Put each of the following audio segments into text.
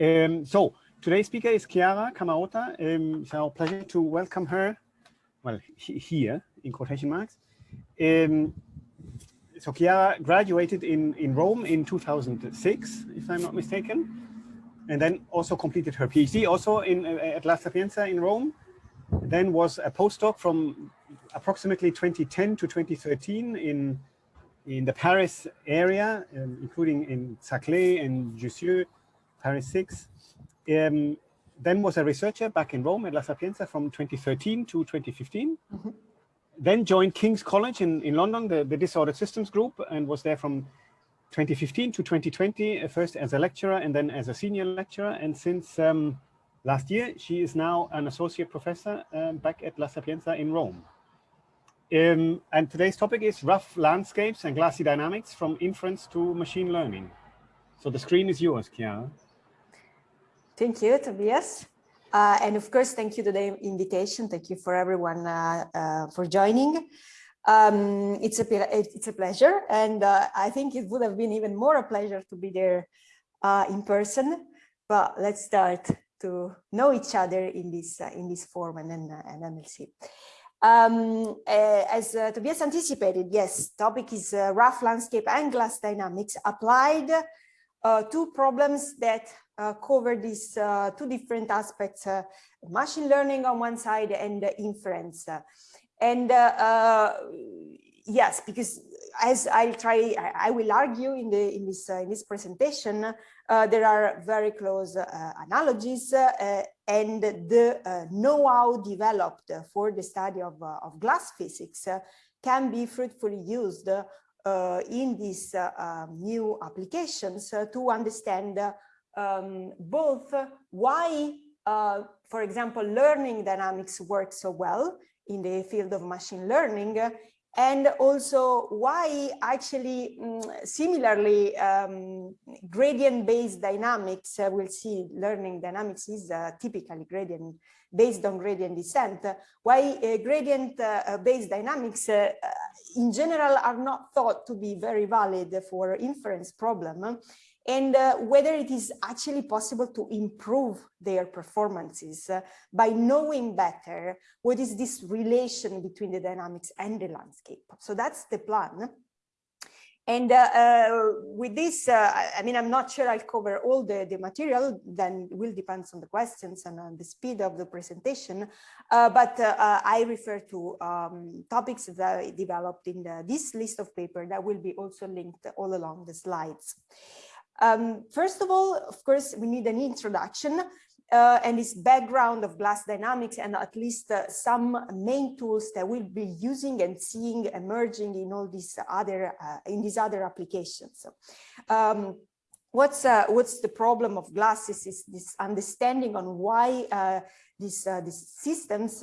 Um, so today's speaker is Chiara Cammarota. Um, it's our pleasure to welcome her, well, he, here in quotation marks. Um, so Chiara graduated in, in Rome in 2006, if I'm not mistaken, and then also completed her PhD also in, uh, at La Sapienza in Rome, then was a postdoc from approximately 2010 to 2013 in in the Paris area, um, including in Saclay and Jussieu, Paris 6. Um, then was a researcher back in Rome at La Sapienza from 2013 to 2015. Mm -hmm. Then joined King's College in, in London, the, the Disordered Systems Group, and was there from 2015 to 2020, uh, first as a lecturer and then as a senior lecturer. And since um, last year, she is now an associate professor um, back at La Sapienza in Rome. Um, and today's topic is rough landscapes and glassy dynamics from inference to machine learning. So the screen is yours, Chiara. Thank you, Tobias. Uh, and of course, thank you to the invitation. Thank you for everyone uh, uh, for joining. Um, it's a it's a pleasure, and uh, I think it would have been even more a pleasure to be there uh, in person. But let's start to know each other in this uh, in this form, and then and then we'll see. Um, uh, as uh, Tobias anticipated, yes, topic is uh, rough landscape and glass dynamics applied to problems that cover these two different aspects, machine learning on one side and inference. And yes, because as I'll try, I will argue in the in this in this presentation, there are very close analogies and the uh, know-how developed for the study of, uh, of glass physics uh, can be fruitfully used uh, in these uh, um, new applications uh, to understand um, both why, for example, learning dynamics works so well in the field of machine learning and also why actually um, similarly um, gradient based dynamics uh, we'll see learning dynamics is uh, typically gradient based on gradient descent. Why uh, gradient uh, uh, based dynamics uh, in general are not thought to be very valid for inference problem and uh, whether it is actually possible to improve their performances uh, by knowing better what is this relation between the dynamics and the landscape. So that's the plan. And uh, uh with this, uh, I mean, I'm not sure I'll cover all the, the material, then it will depend on the questions and on the speed of the presentation. Uh, but I refer to um, topics that I developed in the, this list of paper that will be also linked all along the slides. Um, first of all, of course, we need an introduction uh, and this background of glass dynamics and at least uh, some main tools that we'll be using and seeing emerging in all these other uh, in these other applications. Um, what's uh, what's the problem of glasses is this understanding on why uh, these, uh, these systems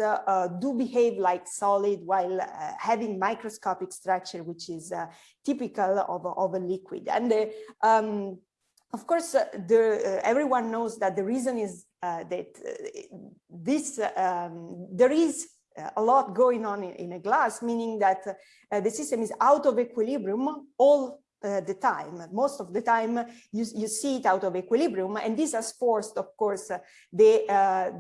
do behave like solid while having microscopic structure, which is typical of, of a liquid. And the, um, of course, uh, the, uh, everyone knows that the reason is uh, that uh, this um, there is a lot going on in, in a glass, meaning that uh, the system is out of equilibrium all uh, the time. Most of the time, you, you see it out of equilibrium, and this has forced, of course, the,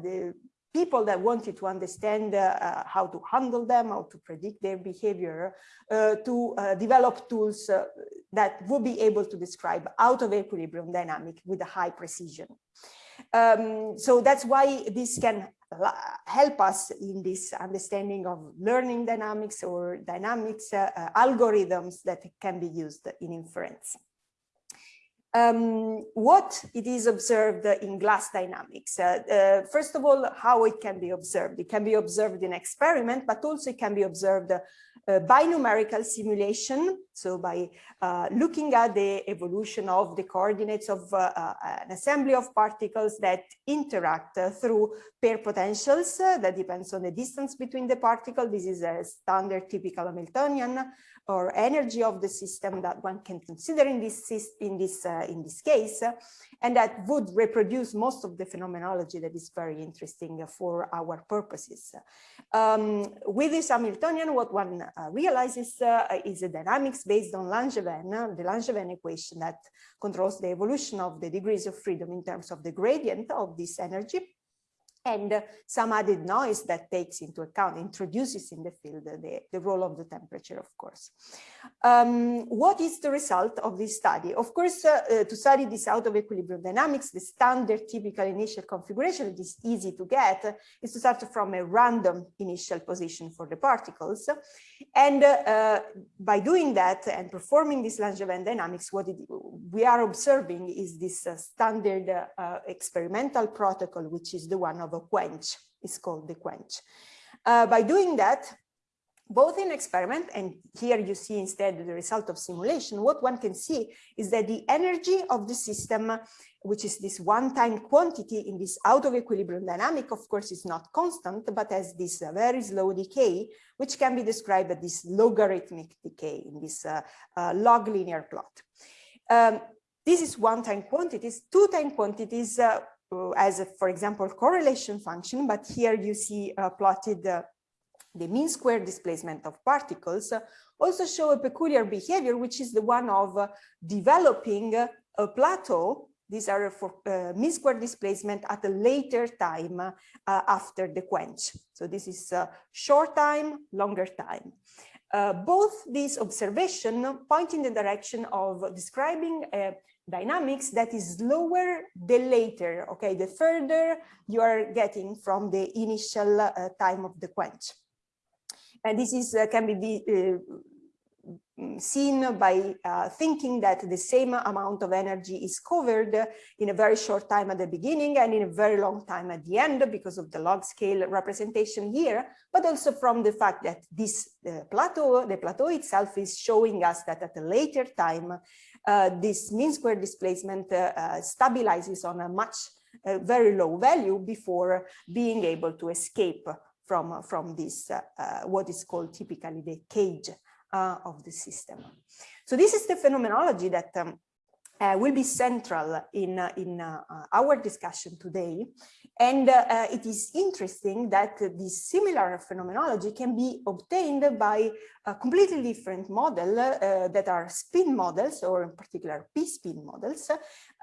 the people that wanted to understand uh, uh, how to handle them, how to predict their behavior, uh, to uh, develop tools uh, that would be able to describe out of equilibrium dynamic with a high precision. Um, so that's why this can help us in this understanding of learning dynamics or dynamics uh, algorithms that can be used in inference um, what it is observed in glass dynamics. Uh, uh, first of all, how it can be observed. It can be observed in experiment, but also it can be observed uh, by numerical simulation. So by uh, looking at the evolution of the coordinates of uh, uh, an assembly of particles that interact through pair potentials that depends on the distance between the particle. This is a standard typical Hamiltonian or energy of the system that one can consider in this in this uh, in this case and that would reproduce most of the phenomenology that is very interesting for our purposes um, with this hamiltonian what one uh, realizes uh, is a dynamics based on Langevin, the Langevin equation that controls the evolution of the degrees of freedom in terms of the gradient of this energy and uh, some added noise that takes into account, introduces in the field uh, the, the role of the temperature, of course. Um, what is the result of this study? Of course, uh, uh, to study this out of equilibrium dynamics, the standard typical initial configuration, that is easy to get, is to start from a random initial position for the particles. And uh, by doing that and performing this Langevin dynamics, what it, we are observing is this standard experimental protocol, which is the one of a quench is called the quench. Uh, by doing that, both in experiment and here you see instead the result of simulation, what one can see is that the energy of the system, which is this one-time quantity in this out of equilibrium dynamic, of course, is not constant, but has this uh, very slow decay, which can be described as this logarithmic decay in this uh, uh, log linear plot. Um, this is one-time quantities, two-time quantities uh, as, a, for example, correlation function, but here you see uh, plotted uh, the mean square displacement of particles, uh, also show a peculiar behavior, which is the one of uh, developing a plateau. These are for uh, mean square displacement at a later time after the quench. So this is short time, longer time. both these observations point in the direction of describing a dynamics that is lower the later, okay, the further you are getting from the initial uh, time of the quench. And this is uh, can be uh, seen by uh, thinking that the same amount of energy is covered in a very short time at the beginning and in a very long time at the end because of the log scale representation here, but also from the fact that this uh, plateau, the plateau itself is showing us that at a later time, uh, this mean square displacement uh, stabilizes on a much very low value before being able to escape from, from this, what is called typically the cage of the system. So this is the phenomenology that um, uh, will be central in, uh, in uh, our discussion today. And uh, uh, it is interesting that this similar phenomenology can be obtained by a completely different model uh, that are spin models, or in particular p-spin models,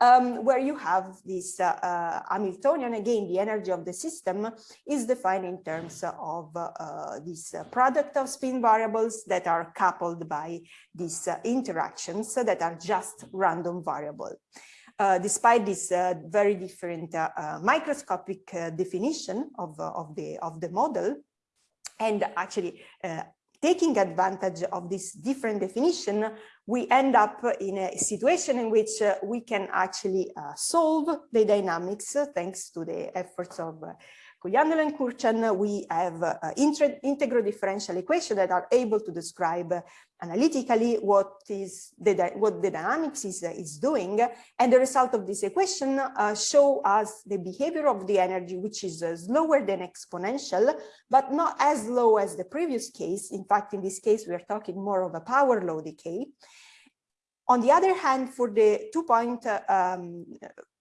um, where you have this uh, uh, Hamiltonian, again, the energy of the system is defined in terms of uh, this product of spin variables that are coupled by these interactions that are just random variable. Uh, despite this uh, very different uh, microscopic definition of, of, the, of the model, and actually taking advantage of this different definition, we end up in a situation in which uh, we can actually uh, solve the dynamics thanks to the efforts of uh, Cugliandolo and Kurchan, we have uh, integral differential equations that are able to describe analytically what is the what the dynamics is is doing. And the result of this equation uh, show us the behavior of the energy which is uh, slower than exponential but not as low as the previous case. In fact in this case we are talking more of a power law decay on the other hand, for the two-point uh, um,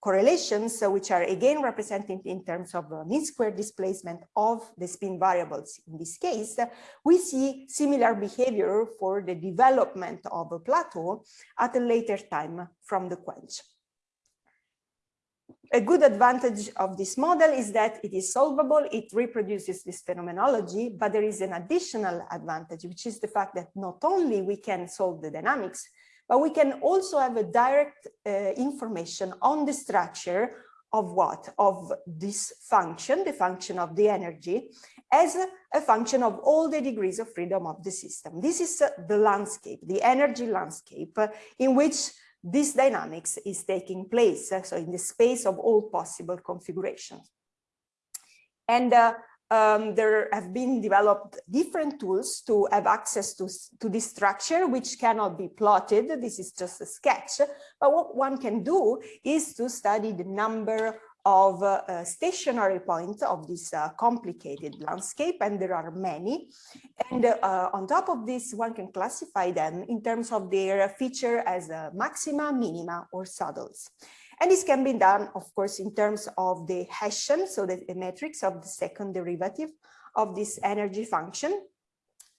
correlations, uh, which are again represented in terms of uh, mean square displacement of the spin variables in this case, we see similar behavior for the development of a plateau at a later time from the quench. A good advantage of this model is that it is solvable, it reproduces this phenomenology, but there is an additional advantage, which is the fact that not only we can solve the dynamics, but we can also have a direct uh, information on the structure of what? Of this function, the function of the energy, as a, function of all the degrees of freedom of the system. This is uh, the landscape, the energy landscape, uh, in which this dynamics is taking place, uh, so in the space of all possible configurations. And uh, um, there have been developed different tools to have access to, to this structure, which cannot be plotted. This is just a sketch. But what one can do is to study the number of uh, uh, stationary points of this uh, complicated landscape, and there are many. And uh, on top of this, one can classify them in terms of their feature as maxima, minima, or saddles. And this can be done, of course, in terms of the Hessian, so the, matrix of the second derivative of this energy function,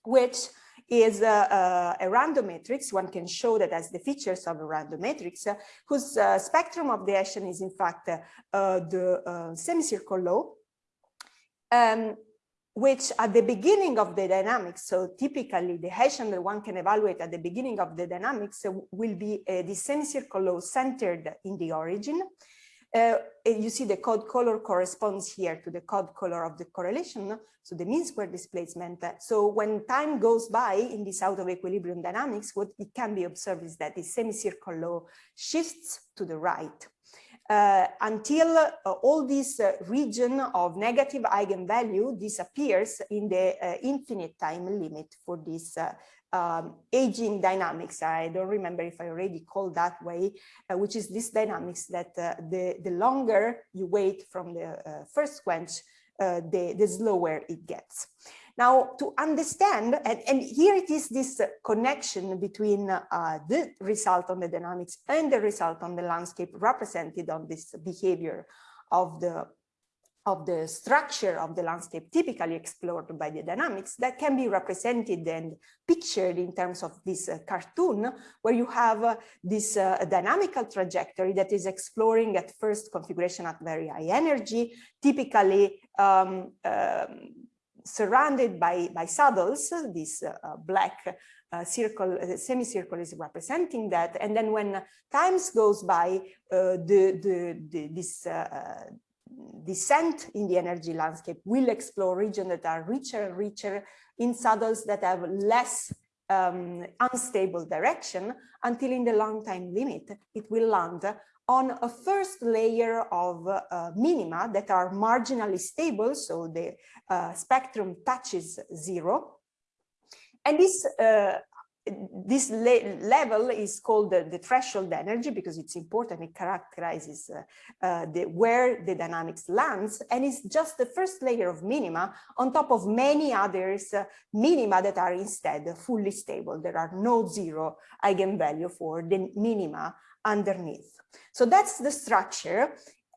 which is a, a, random matrix. One can show that as the features of a random matrix, uh, whose uh, spectrum of the Hessian is in fact uh, the uh, semicircle law. Um, which at the beginning of the dynamics, so typically the Hessian that one can evaluate at the beginning of the dynamics will be the semicircle law centered in the origin. Uh, you see the code color corresponds here to the code color of the correlation, so the mean square displacement. So when time goes by in this out of equilibrium dynamics, what it can be observed is that the semicircle law shifts to the right. Uh, until uh, all this uh, region of negative eigenvalue disappears in the uh, infinite time limit for this uh, um, aging dynamics. I don't remember if I already called that way, uh, which is this dynamics that the, the longer you wait from the first quench, the, the slower it gets. Now, to understand, and, and here it is this connection between uh, the result on the dynamics and the result on the landscape represented on this behavior of the of the structure of the landscape typically explored by the dynamics that can be represented and pictured in terms of this uh, cartoon where you have uh, this uh, dynamical trajectory that is exploring at first configuration at very high energy, typically um, um, surrounded by, by saddles, this uh, black uh, circle, uh, semicircle is representing that. And then when times goes by, the, the, the, this descent in the energy landscape will explore regions that are richer and richer in saddles that have less um, unstable direction until in the long time limit, it will land on a first layer of uh, minima that are marginally stable. So the uh, spectrum touches zero. And this uh, this level is called the, the, threshold energy because it's important. It characterizes uh, uh, the, where the dynamics lands and it's just the first layer of minima on top of many others uh, minima that are instead fully stable. There are no zero eigenvalue for the minima underneath. So that's the structure.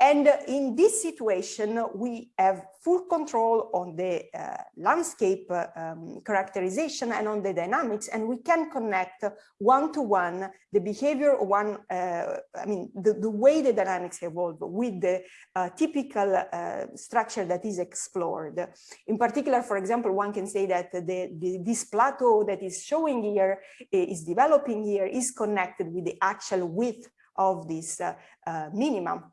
And in this situation, we have full control on the uh, landscape uh, um, characterization and on the dynamics, and we can connect one-to-one -one the behavior one, uh, I mean, the, the, way the dynamics evolve with the uh, typical uh, structure that is explored. In particular, for example, one can say that the, the, this plateau that is showing here, is developing here, is connected with the actual width of this uh, minimum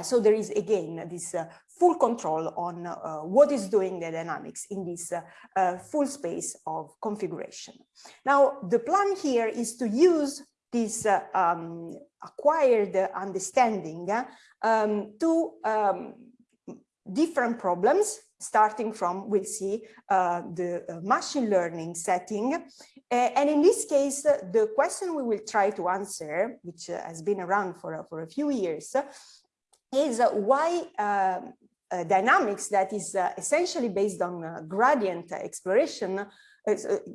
so there is again this uh, full control on uh, what is doing the dynamics in this uh, uh, full space of configuration. Now the plan here is to use this uh, um, acquired understanding um, to um, different problems starting from we'll see the machine learning setting and in this case, the question we will try to answer, which has been around for, for a few years, is why um, dynamics that is uh, essentially based on uh, gradient exploration uh,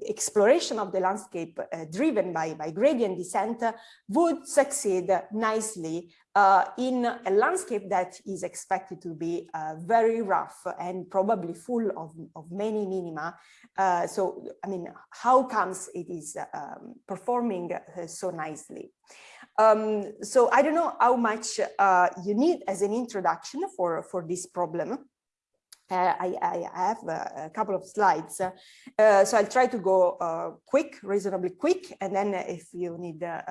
exploration of the landscape driven by, by gradient descent would succeed nicely uh, in a landscape that is expected to be very rough and probably full of, of many minima. so, I mean, how comes it is um, performing so nicely? Um, so I don't know how much uh, you need as an introduction for, for this problem. Uh, I, I, have a, a, couple of slides, uh, so I'll try to go uh, quick, reasonably quick, and then if you need uh,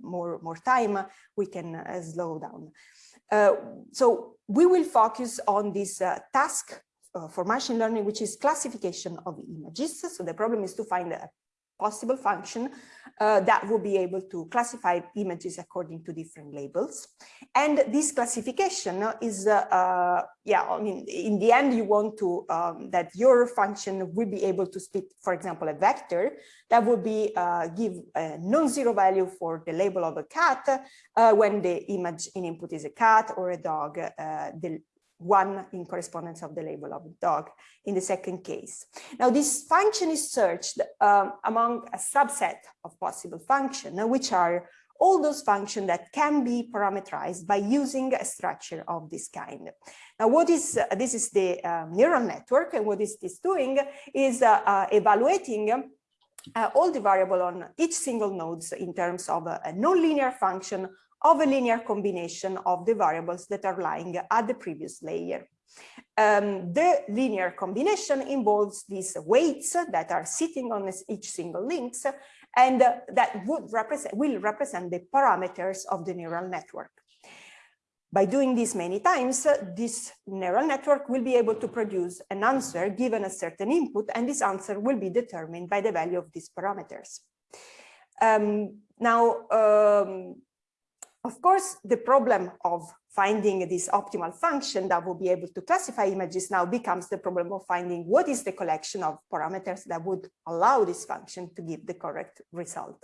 more, more time, we can uh, slow down. so we will focus on this task for machine learning, which is classification of images. So the problem is to find a possible function uh, that will be able to classify images according to different labels. And this classification is, uh, uh, yeah, I mean, in the end, you want to, um, that your function will be able to split, for example, a vector that would be, uh, give a non-zero value for the label of a cat uh, when the image in input is a cat or a dog, uh, the one in correspondence of the label of the dog in the second case. Now this function is searched um, among a subset of possible functions, which are all those functions that can be parameterized by using a structure of this kind. Now, what is uh, this is the uh, neural network, and what is this doing is uh, uh evaluating uh, all the variable on each single nodes in terms of a, a nonlinear function of a linear combination of the variables that are lying at the previous layer. Um, the linear combination involves these weights that are sitting on each single links and uh, that would represent will represent the parameters of the neural network. By doing this many times, this neural network will be able to produce an answer given a certain input, and this answer will be determined by the value of these parameters. Um, now, um, of course, the problem of finding this optimal function that will be able to classify images now becomes the problem of finding what is the collection of parameters that would allow this function to give the correct result.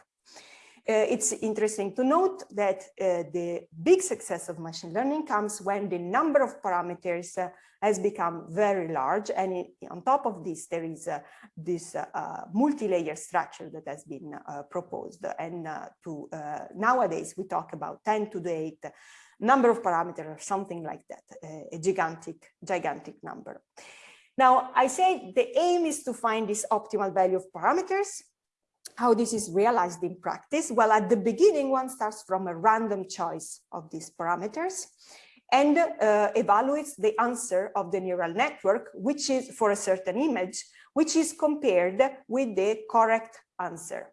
Uh, it's interesting to note that uh, the big success of machine learning comes when the number of parameters uh, has become very large. And it, on top of this there is uh, this uh, uh, multi-layer structure that has been proposed. And to nowadays we talk about 10 to the 8 number of parameters or something like that a gigantic gigantic number. Now i say the aim is to find this optimal value of parameters how this is realized in practice? Well, at the beginning, one starts from a random choice of these parameters and uh, evaluates the answer of the neural network, which is for a certain image, which is compared with the correct answer.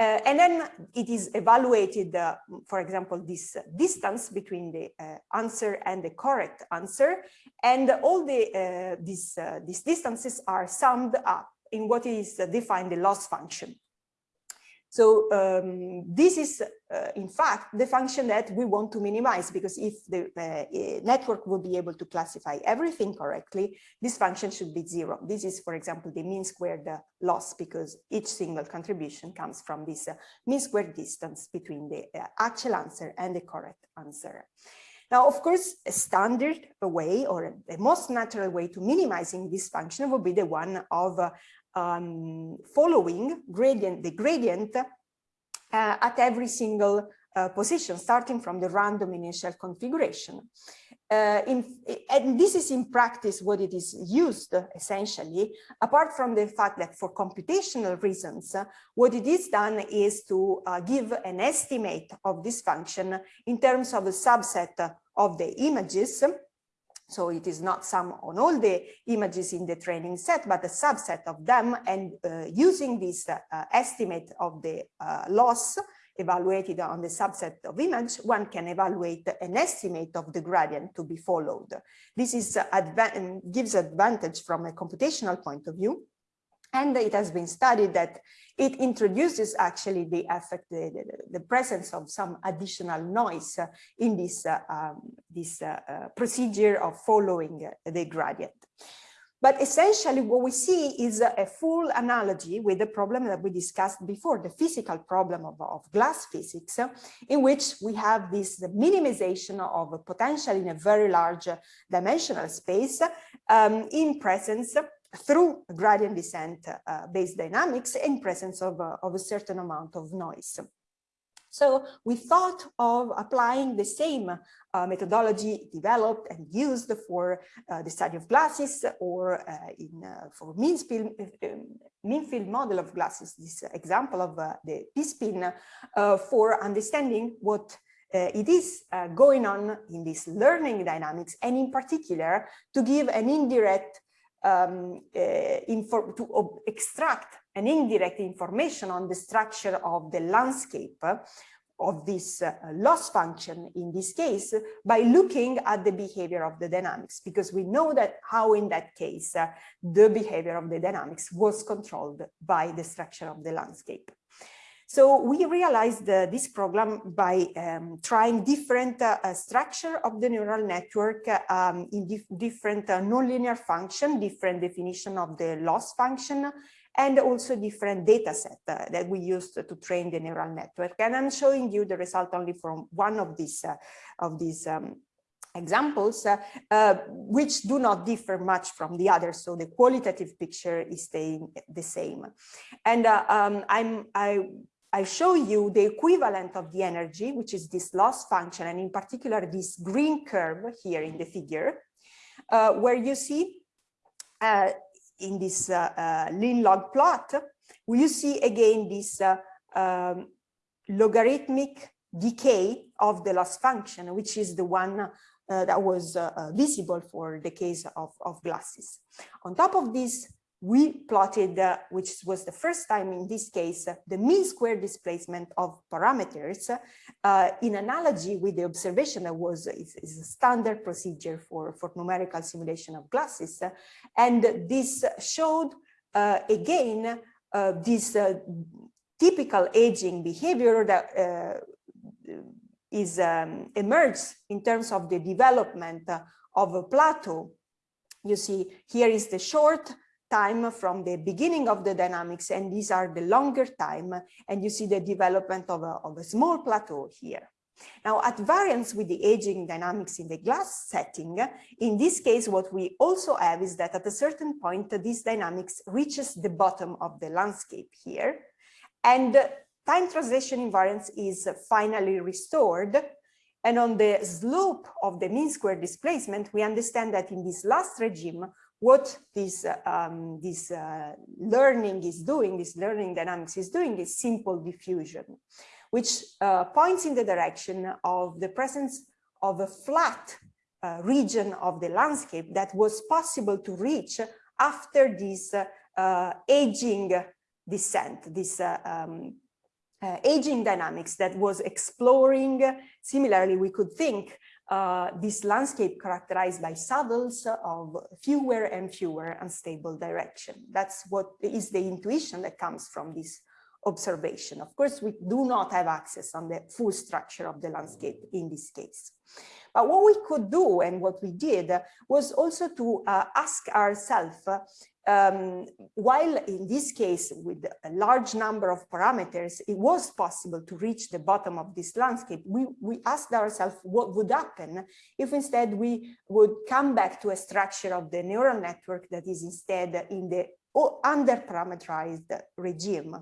Uh, and then it is evaluated, uh, for example, this distance between the uh, answer and the correct answer. And all the uh, these, uh, these distances are summed up in what is defined the loss function. So um, this is, uh, in fact, the function that we want to minimize because if the uh, network will be able to classify everything correctly, this function should be zero. This is, for example, the mean squared uh, loss because each single contribution comes from this uh, mean squared distance between the uh, actual answer and the correct answer. Now, of course, a standard way or the most natural way to minimizing this function would be the one of uh, um, following gradient, the gradient uh, at every single uh, position, starting from the random initial configuration. Uh, in, and this is in practice what it is used essentially, apart from the fact that for computational reasons, what it is done is to uh, give an estimate of this function in terms of a subset of the images so it is not sum on all the images in the training set, but a subset of them. And uh, using this uh, estimate of the uh, loss evaluated on the subset of image, one can evaluate an estimate of the gradient to be followed. This is adva gives advantage from a computational point of view. And it has been studied that it introduces actually the effect, the, the, presence of some additional noise in this, uh, um, this uh, uh, procedure of following the gradient. But essentially what we see is a full analogy with the problem that we discussed before, the physical problem of, of glass physics, in which we have this minimization of a potential in a very large dimensional space um, in presence through gradient descent uh, based dynamics in presence of, uh, of a certain amount of noise. So we thought of applying the same uh, methodology developed and used for uh, the study of glasses or uh, in uh, for mean field, mean field model of glasses, this example of the p-spin for understanding what it is going on in this learning dynamics and in particular to give an indirect um, uh, to extract an indirect information on the structure of the landscape of this uh, loss function in this case by looking at the behavior of the dynamics because we know that how in that case uh, the behavior of the dynamics was controlled by the structure of the landscape. So we realized uh, this problem by um, trying different uh, uh, structure of the neural network um, in dif different uh, nonlinear function, different definition of the loss function, and also different data set uh, that we used to train the neural network. And I'm showing you the result only from one of these uh, of these um, examples, uh, uh, which do not differ much from the others. So the qualitative picture is staying the same. And uh, um, I'm, I I show you the equivalent of the energy, which is this loss function, and in particular, this green curve here in the figure, uh, where you see uh, in this uh, uh, lin log plot, you see again this um, logarithmic decay of the loss function, which is the one uh, that was uh, uh, visible for the case of, of glasses. On top of this, we plotted, uh, which was the first time in this case, uh, the mean square displacement of parameters uh, in analogy with the observation that was is, is, a standard procedure for, for numerical simulation of glasses. And this showed again this typical aging behavior that is um, emerged in terms of the development of a plateau. You see, here is the short time from the beginning of the dynamics, and these are the longer time, and you see the development of a, of a small plateau here. Now, at variance with the aging dynamics in the glass setting, in this case, what we also have is that at a certain point, this dynamics reaches the bottom of the landscape here, and time translation invariance is finally restored. And on the slope of the mean square displacement, we understand that in this last regime, what this, um, this uh, learning is doing, this learning dynamics is doing is simple diffusion, which uh, points in the direction of the presence of a flat uh, region of the landscape that was possible to reach after this uh, aging descent, this uh, um, uh, aging dynamics that was exploring, similarly, we could think uh, this landscape characterized by saddles of fewer and fewer unstable direction. That's what is the intuition that comes from this observation. Of course, we do not have access on the full structure of the landscape in this case. But what we could do and what we did was also to uh, ask ourselves um, while in this case, with a large number of parameters, it was possible to reach the bottom of this landscape, we, we asked ourselves what would happen if instead we would come back to a structure of the neural network that is instead in the under-parameterized regime,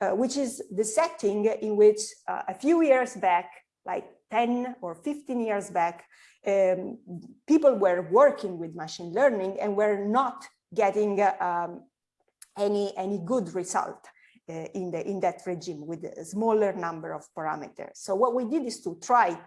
uh, which is the setting in which uh, a few years back, like 10 or 15 years back, um, people were working with machine learning and were not getting um, any, any good result uh, in, the, in that regime with a smaller number of parameters. So what we did is to try,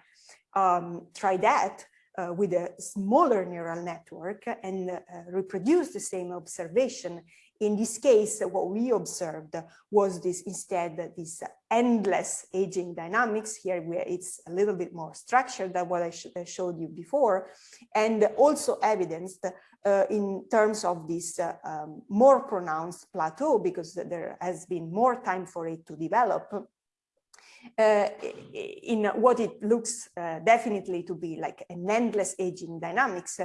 um, try that uh, with a smaller neural network and uh, reproduce the same observation in this case, what we observed was this instead this endless aging dynamics. Here where it's a little bit more structured than what I, sh I showed you before and also evidenced uh, in terms of this uh, um, more pronounced plateau because there has been more time for it to develop uh, in what it looks uh, definitely to be like an endless aging dynamics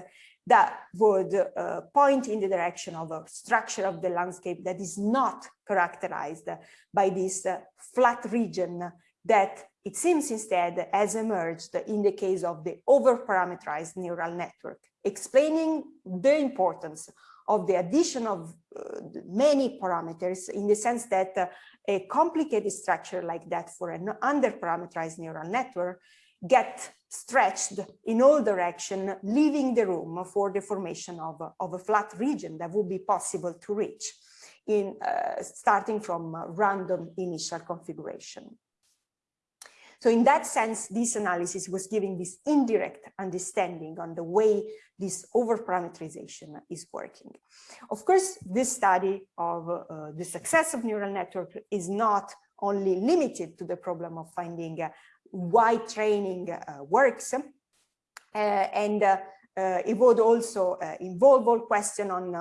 that would uh, point in the direction of a structure of the landscape that is not characterized by this uh, flat region that it seems instead has emerged in the case of the over-parameterized neural network, explaining the importance of the addition of uh, many parameters in the sense that uh, a complicated structure like that for an under-parameterized neural network get stretched in all direction, leaving the room for the formation of, of a flat region that would be possible to reach in uh, starting from random initial configuration. So in that sense, this analysis was giving this indirect understanding on the way this over-parameterization is working. Of course, this study of uh, the success of neural network is not only limited to the problem of finding uh, why training uh, works. Uh, and uh, it would also involve all question on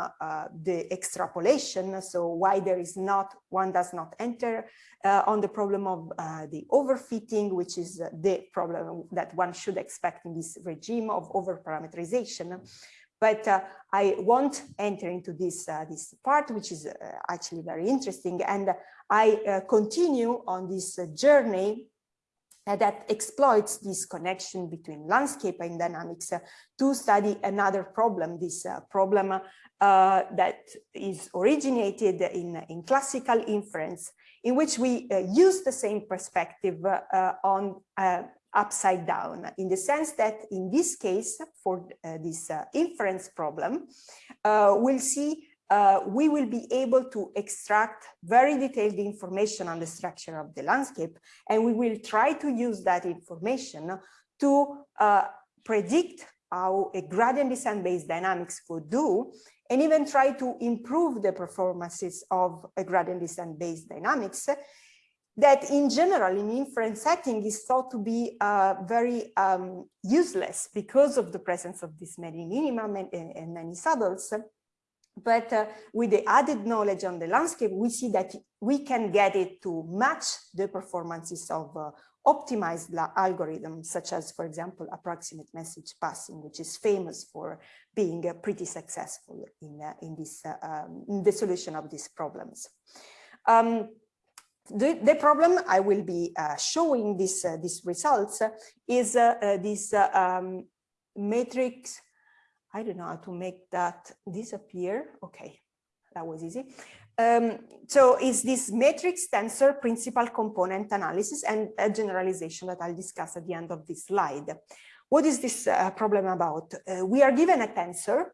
the extrapolation. So why there is not, one does not enter on the problem of the overfitting, which is the problem that one should expect in this regime of overparameterization but uh, I won't enter into this uh, this part, which is uh, actually very interesting, and I continue on this journey uh, that exploits this connection between landscape and dynamics uh, to study another problem, this uh, problem uh, that is originated in, in classical inference, in which we uh, use the same perspective uh, on upside down, in the sense that in this case, for this inference problem, we'll see uh, we will be able to extract very detailed information on the structure of the landscape, and we will try to use that information to uh, predict how a gradient descent-based dynamics would do, and even try to improve the performances of a gradient descent-based dynamics that in general in inference setting is thought to be uh, very um, useless because of the presence of this many minimum and, and many saddles. But uh, with the added knowledge on the landscape, we see that we can get it to match the performances of uh, optimized algorithms, such as, for example, approximate message passing, which is famous for being uh, pretty successful in, uh, in, this, uh, um, in the solution of these problems. Um, the, the, problem I will be uh, showing this, these results is this um, matrix I don't know how to make that disappear. Okay, that was easy. Um, so it's this matrix tensor principal component analysis and a generalization that I'll discuss at the end of this slide. What is this uh, problem about? Uh, we are given a tensor,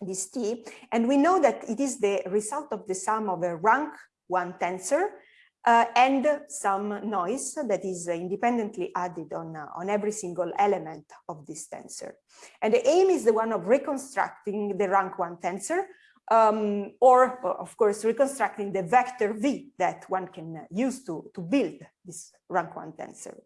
this T, and we know that it is the result of the sum of a rank one tensor uh, and some noise that is independently added on, uh, on every single element of this tensor. And the aim is the one of reconstructing the rank one tensor, um, or of course, reconstructing the vector V that one can use to, to build this rank one tensor.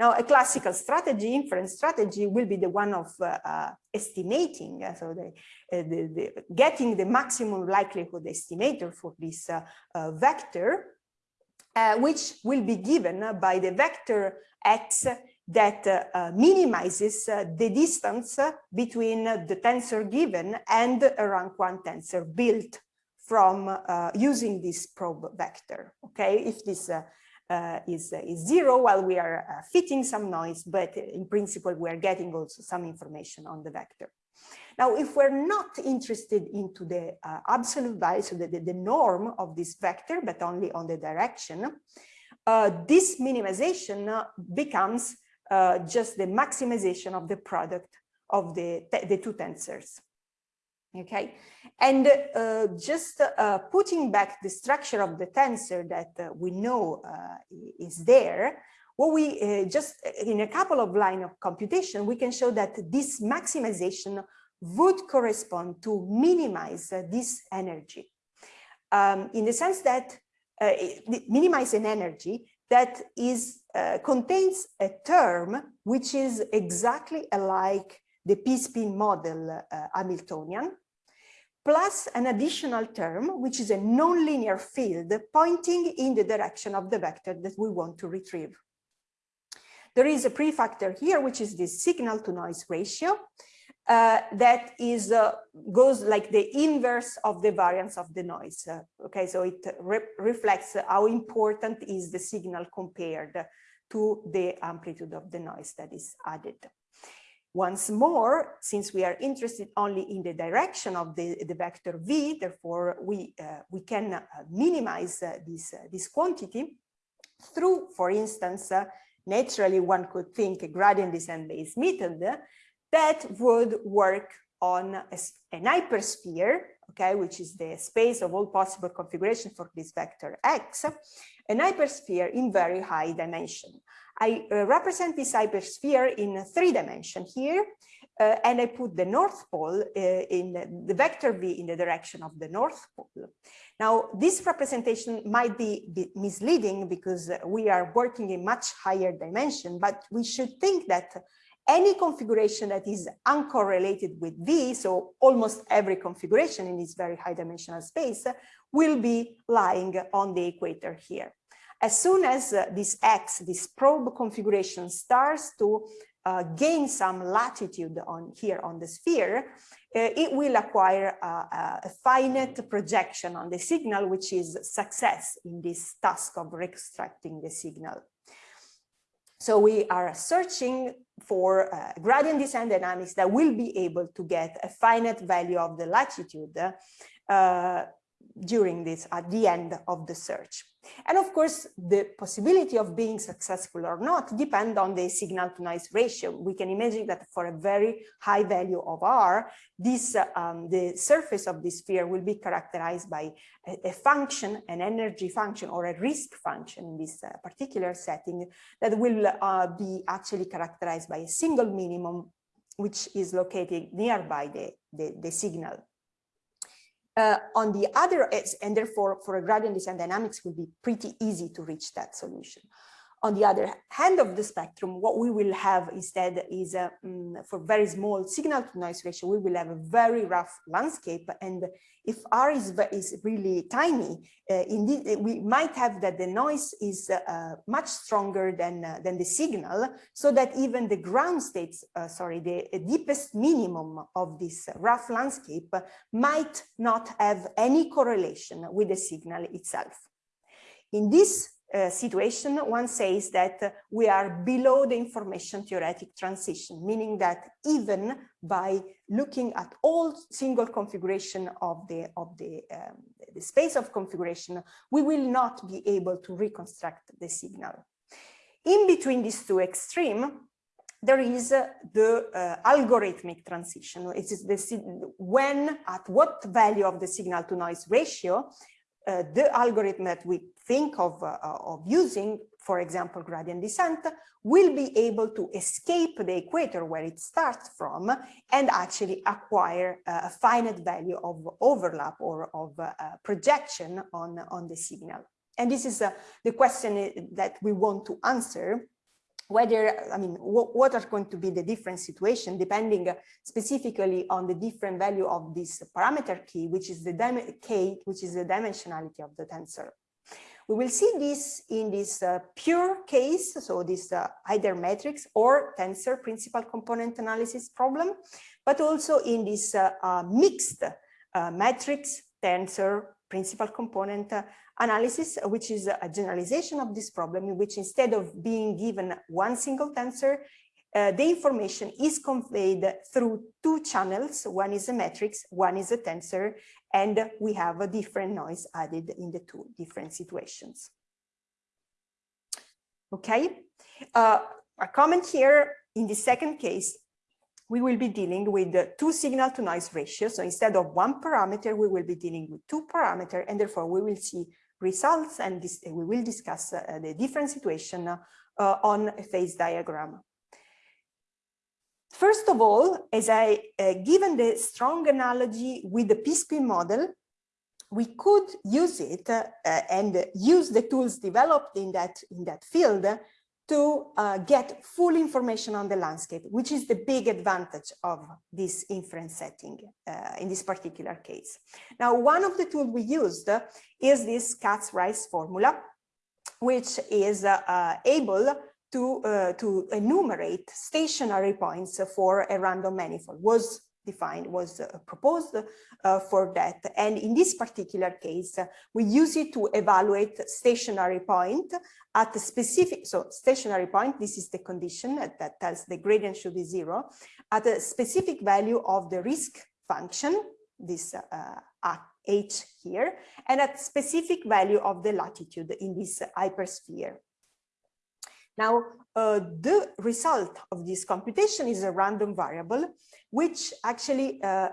Now, a classical strategy, inference strategy, will be the one of uh, uh, estimating, uh, so the, uh, the, the, getting the maximum likelihood estimator for this vector uh, which will be given by the vector x that uh, minimizes uh, the distance between the tensor given and a rank one tensor built from uh, using this probe vector. Okay, if this uh, uh, is, is zero, while we are fitting some noise, but in principle, we are getting also some information on the vector. Now, if we're not interested into the uh, absolute value, so the, the, the, norm of this vector, but only on the direction, uh, this minimization uh, becomes uh, just the maximization of the product of the, the two tensors. Okay, and uh, just uh, putting back the structure of the tensor that we know is there, what we uh, just in a couple of line of computation, we can show that this maximization would correspond to minimize uh, this energy um, in the sense that uh, minimize an energy that is uh, contains a term which is exactly alike the p-spin model uh, Hamiltonian plus an additional term which is a nonlinear field pointing in the direction of the vector that we want to retrieve. There is a prefactor here which is the signal to noise ratio uh, that is uh, goes like the inverse of the variance of the noise. Uh, okay, so it re reflects how important is the signal compared to the amplitude of the noise that is added. Once more, since we are interested only in the direction of the, the vector v, therefore we uh, we can uh, minimize uh, this this quantity through, for instance, naturally one could think a gradient descent based method that would work on a, an hypersphere, okay, which is the space of all possible configuration for this vector x, an hypersphere in very high dimension. I uh, represent this hypersphere in three dimension here, uh, and I put the North Pole uh, in the, vector v in the direction of the North Pole. Now, this representation might be, be misleading because we are working in much higher dimension, but we should think that any configuration that is uncorrelated with V, so almost every configuration in this very high dimensional space will be lying on the equator here. As soon as uh, this X, this probe configuration starts to uh, gain some latitude on here on the sphere, uh, it will acquire a finite projection on the signal, which is success in this task of reconstructing the signal. So we are searching for uh, gradient descent dynamics that will be able to get a finite value of the latitude uh, during this at the end of the search. And of course, the possibility of being successful or not depend on the signal to noise ratio. We can imagine that for a very high value of R, this um, the surface of the sphere will be characterized by a, a, function, an energy function or a risk function in this uh, particular setting that will uh, be actually characterized by a single minimum which is located nearby the, the, the signal. Uh, on the other, and therefore for a gradient descent dynamics will be pretty easy to reach that solution. On the other hand of the spectrum, what we will have instead is um, for very small signal to noise ratio, we will have a very rough landscape. And if R is, is really tiny, uh, indeed, we might have that the noise is uh, much stronger than, uh, than the signal, so that even the ground states, uh, sorry, the deepest minimum of this rough landscape might not have any correlation with the signal itself. In this uh, situation, one says that we are below the information theoretic transition, meaning that even by looking at all single configuration of the of the, um, the space of configuration, we will not be able to reconstruct the signal. In between these two extremes, there is uh, the uh, algorithmic transition. It is the when at what value of the signal to noise ratio uh, the algorithm that we think of, uh, of using, for example, gradient descent, will be able to escape the equator where it starts from and actually acquire a finite value of overlap or of uh, projection on, on the signal. And this is uh, the question that we want to answer whether, I mean, what are going to be the different situation depending specifically on the different value of this parameter key, which is the k, which is the dimensionality of the tensor. We will see this in this uh, pure case, so this uh, either matrix or tensor principal component analysis problem, but also in this uh, uh mixed uh, matrix tensor principal component uh, analysis, which is a generalization of this problem in which instead of being given one single tensor, uh, the information is conveyed through two channels. One is a matrix, one is a tensor, and we have a different noise added in the two different situations. Okay, uh, a comment here in the second case, we will be dealing with the two signal to noise ratio. So instead of one parameter, we will be dealing with two parameter, and therefore we will see results and this, we will discuss uh, the different situation uh, on a phase diagram. First of all, as I uh, given the strong analogy with the p-spin model, we could use it uh, and use the tools developed in that in that field to uh, get full information on the landscape, which is the big advantage of this inference setting uh, in this particular case. Now, one of the tools we used is this Kac-Rice formula, which is uh, able to, uh, to enumerate stationary points for a random manifold, was defined, was uh, proposed uh, for that. And in this particular case, we use it to evaluate stationary point at a specific, so stationary point, this is the condition that, that tells the gradient should be zero, at a specific value of the risk function, this uh, h here, and at specific value of the latitude in this hypersphere. Now, uh, the result of this computation is a random variable which actually uh,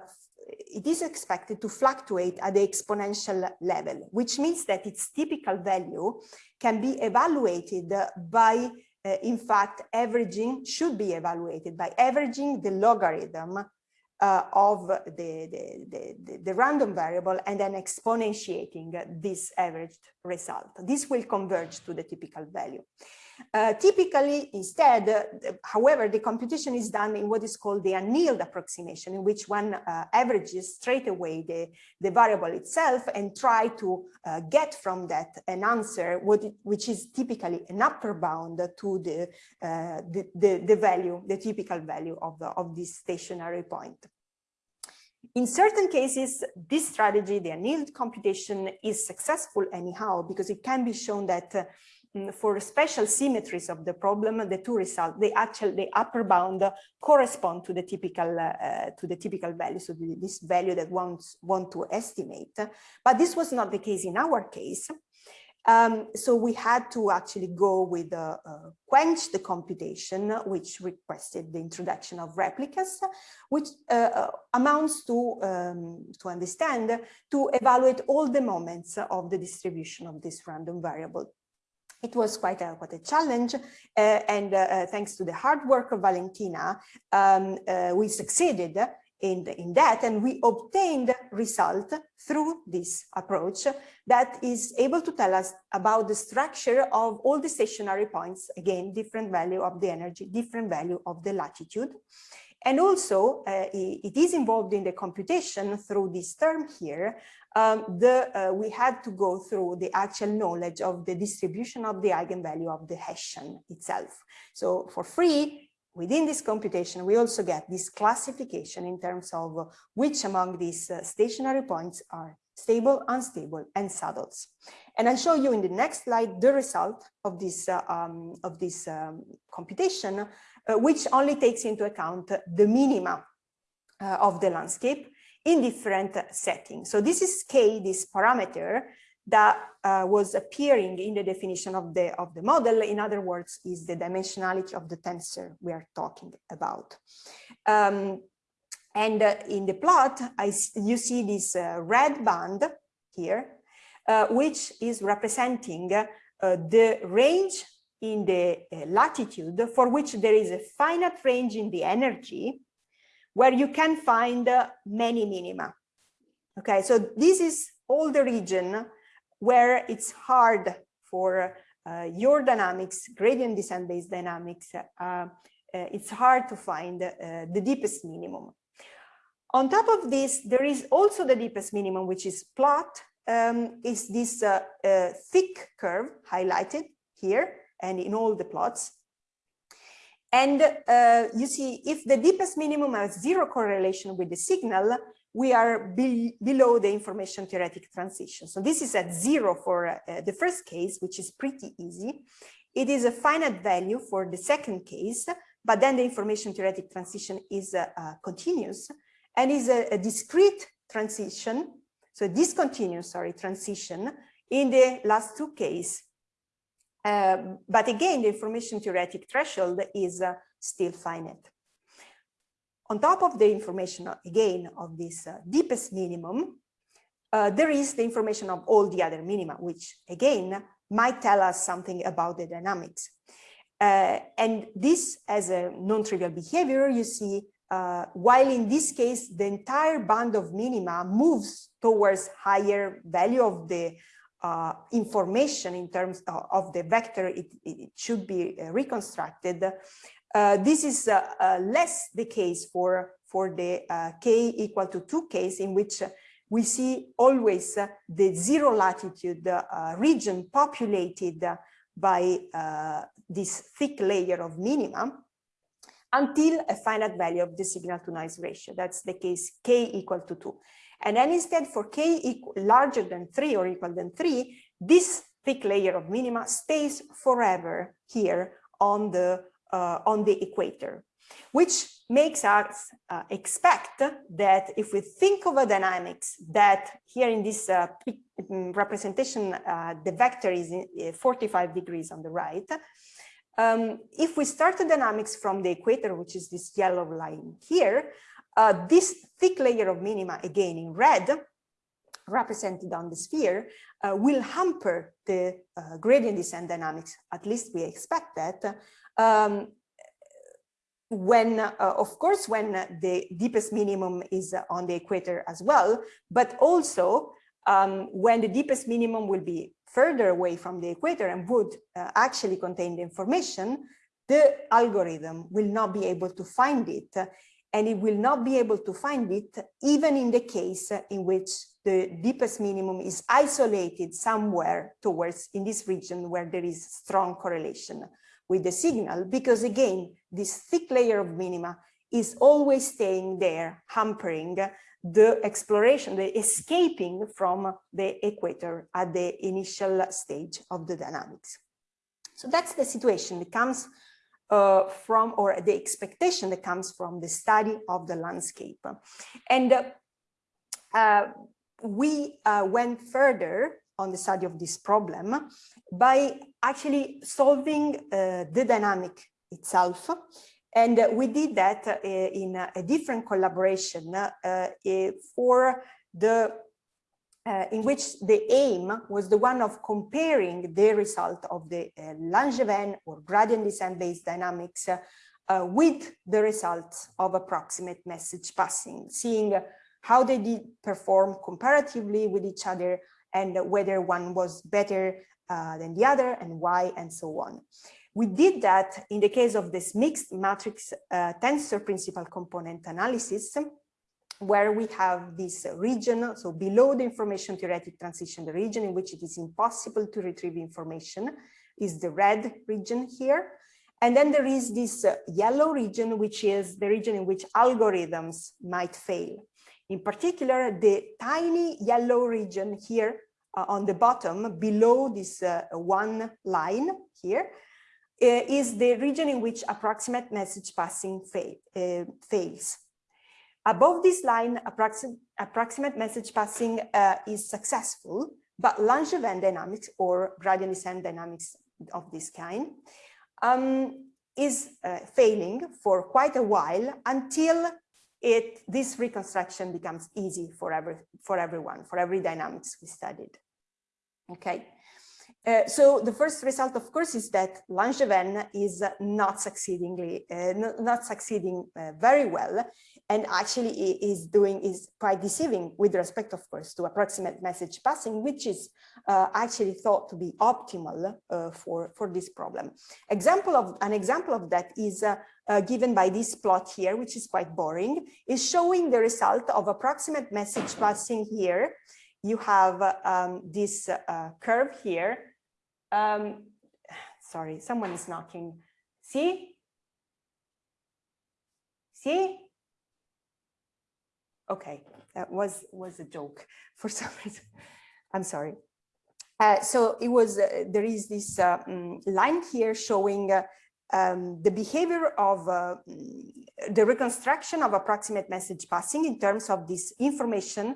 it is expected to fluctuate at the exponential level, which means that its typical value can be evaluated by, uh, in fact, averaging, should be evaluated by averaging the logarithm uh, of the, the, the, the, random variable and then exponentiating this averaged result. This will converge to the typical value. Uh, typically, instead, uh, however, the computation is done in what is called the annealed approximation, in which one uh, averages straight away the, the variable itself and try to uh, get from that an answer, it, which is typically an upper bound to the, the, the, the, value, the typical value of, the, of this stationary point. In certain cases, this strategy, the annealed computation, is successful anyhow, because it can be shown that for special symmetries of the problem, the two results, the actual, the upper bound correspond to the typical uh, to the typical value, so this value that one want to estimate. But this was not the case in our case. Um, so we had to actually go with uh, uh, quench the computation, which requested the introduction of replicas, which uh, uh, amounts to, um, to understand, to evaluate all the moments of the distribution of this random variable. It was quite a, quite a challenge, uh, and uh, thanks to the hard work of Valentina, um, we succeeded in, the, in that and we obtained result through this approach that is able to tell us about the structure of all the stationary points. Again different value of the energy different value of the latitude and also uh, it is involved in the computation through this term here. Um, the uh, we had to go through the actual knowledge of the distribution of the eigenvalue of the Hessian itself. So for free within this computation, we also get this classification in terms of which among these uh, stationary points are stable, unstable, and saddles. And I'll show you in the next slide the result of this, uh, um, of this um, computation, which only takes into account the minima uh, of the landscape in different settings. So this is K, this parameter, that uh, was appearing in the definition of the of the model in other words is the dimensionality of the tensor we are talking about um, and uh, in the plot I, you see this uh, red band here uh, which is representing uh, the range in the uh, latitude for which there is a finite range in the energy where you can find many minima okay so this is all the region where it's hard for uh, your dynamics, gradient descent based dynamics, uh, uh, it's hard to find uh, the deepest minimum. On top of this, there is also the deepest minimum, which is plot, um, is this uh, uh, thick curve highlighted here and in all the plots. And you see, if the deepest minimum has zero correlation with the signal, we are be below the information theoretic transition. So this is at zero for uh, the first case, which is pretty easy. It is a finite value for the second case, but then the information theoretic transition is uh, uh, continuous and is a, a, discrete transition, so discontinuous, sorry, transition in the last two cases. Um, but again, the information theoretic threshold is uh, still finite. On top of the information, again, of this uh, deepest minimum, uh, there is the information of all the other minima, which again might tell us something about the dynamics. Uh, and this as a non-trivial behavior, you see, uh, while in this case, the entire band of minima moves towards higher value of the uh, information in terms of, of the vector, it, it should be uh, reconstructed. Uh, this is uh, uh, less the case for, for the uh, k equal to 2 case in which we see always the zero latitude region populated by this thick layer of minimum until a finite value of the signal to noise ratio. That's the case k equal to 2. And then instead for k larger than 3 or equal than 3, this thick layer of minima stays forever here on the uh, on the equator, which makes us uh, expect that if we think of a dynamics that here in this uh, mm, representation, uh, the vector is uh, 45 degrees on the right, um, if we start the dynamics from the equator, which is this yellow line here, uh, this thick layer of minima, again in red, represented on the sphere, uh, will hamper the uh, gradient descent dynamics, at least we expect that, um, when, uh, of course, when the deepest minimum is on the equator as well, but also um, when the deepest minimum will be further away from the equator and would uh, actually contain the information, the algorithm will not be able to find it and it will not be able to find it even in the case in which the deepest minimum is isolated somewhere towards in this region where there is strong correlation with the signal because again, this thick layer of minima is always staying there, hampering the exploration, the escaping from the equator at the initial stage of the dynamics. So that's the situation that comes uh, from, or the expectation that comes from the study of the landscape. And uh, uh, we uh, went further on the study of this problem by actually solving uh, the dynamic itself. And we did that in a, different collaboration for the uh, in which the aim was the one of comparing the result of the uh, Langevin or gradient descent based dynamics uh, with the results of approximate message passing, seeing how they did perform comparatively with each other and whether one was better uh, than the other and why and so on. We did that in the case of this mixed matrix uh, tensor principal component analysis, where we have this region, so below the information theoretic transition, the region in which it is impossible to retrieve information is the red region here. And then there is this yellow region, which is the region in which algorithms might fail. In particular, the tiny yellow region here uh, on the bottom below this uh, one line here uh, is the region in which approximate message passing uh, fails. Above this line, approximate, approximate message passing uh, is successful, but Langevin dynamics or gradient descent dynamics of this kind um, is uh, failing for quite a while until it this reconstruction becomes easy for every for everyone for every dynamics we studied. Okay uh, so the first result, of course, is that Langevin is not succeedingly, uh, not succeeding uh, very well, and actually is doing is quite deceiving with respect, of course, to approximate message passing, which is uh, actually thought to be optimal uh, for for this problem. Example of an example of that is given by this plot here, which is quite boring, is showing the result of approximate message passing here. You have um, this curve here um, sorry, someone is knocking. See? See? Okay, that was was a joke for some reason. I'm sorry. Uh, so it was uh, there is this uh, um, line here showing uh, um, the behavior of uh, the reconstruction of approximate message passing in terms of this information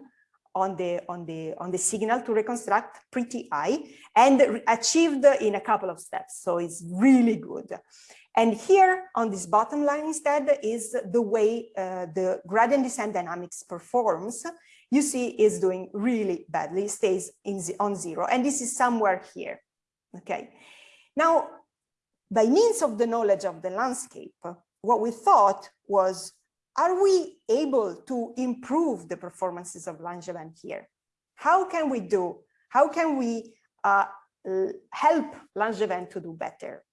on the on the on the signal to reconstruct pretty high and achieved in a couple of steps. So it's really good. And here on this bottom line instead is the way uh, the gradient descent dynamics performs. You see is doing really badly stays in on zero. And this is somewhere here okay? Now by means of the knowledge of the landscape what we thought was are we able to improve the performances of Langevin here? How can we do, how can we uh, help Langevin to do better?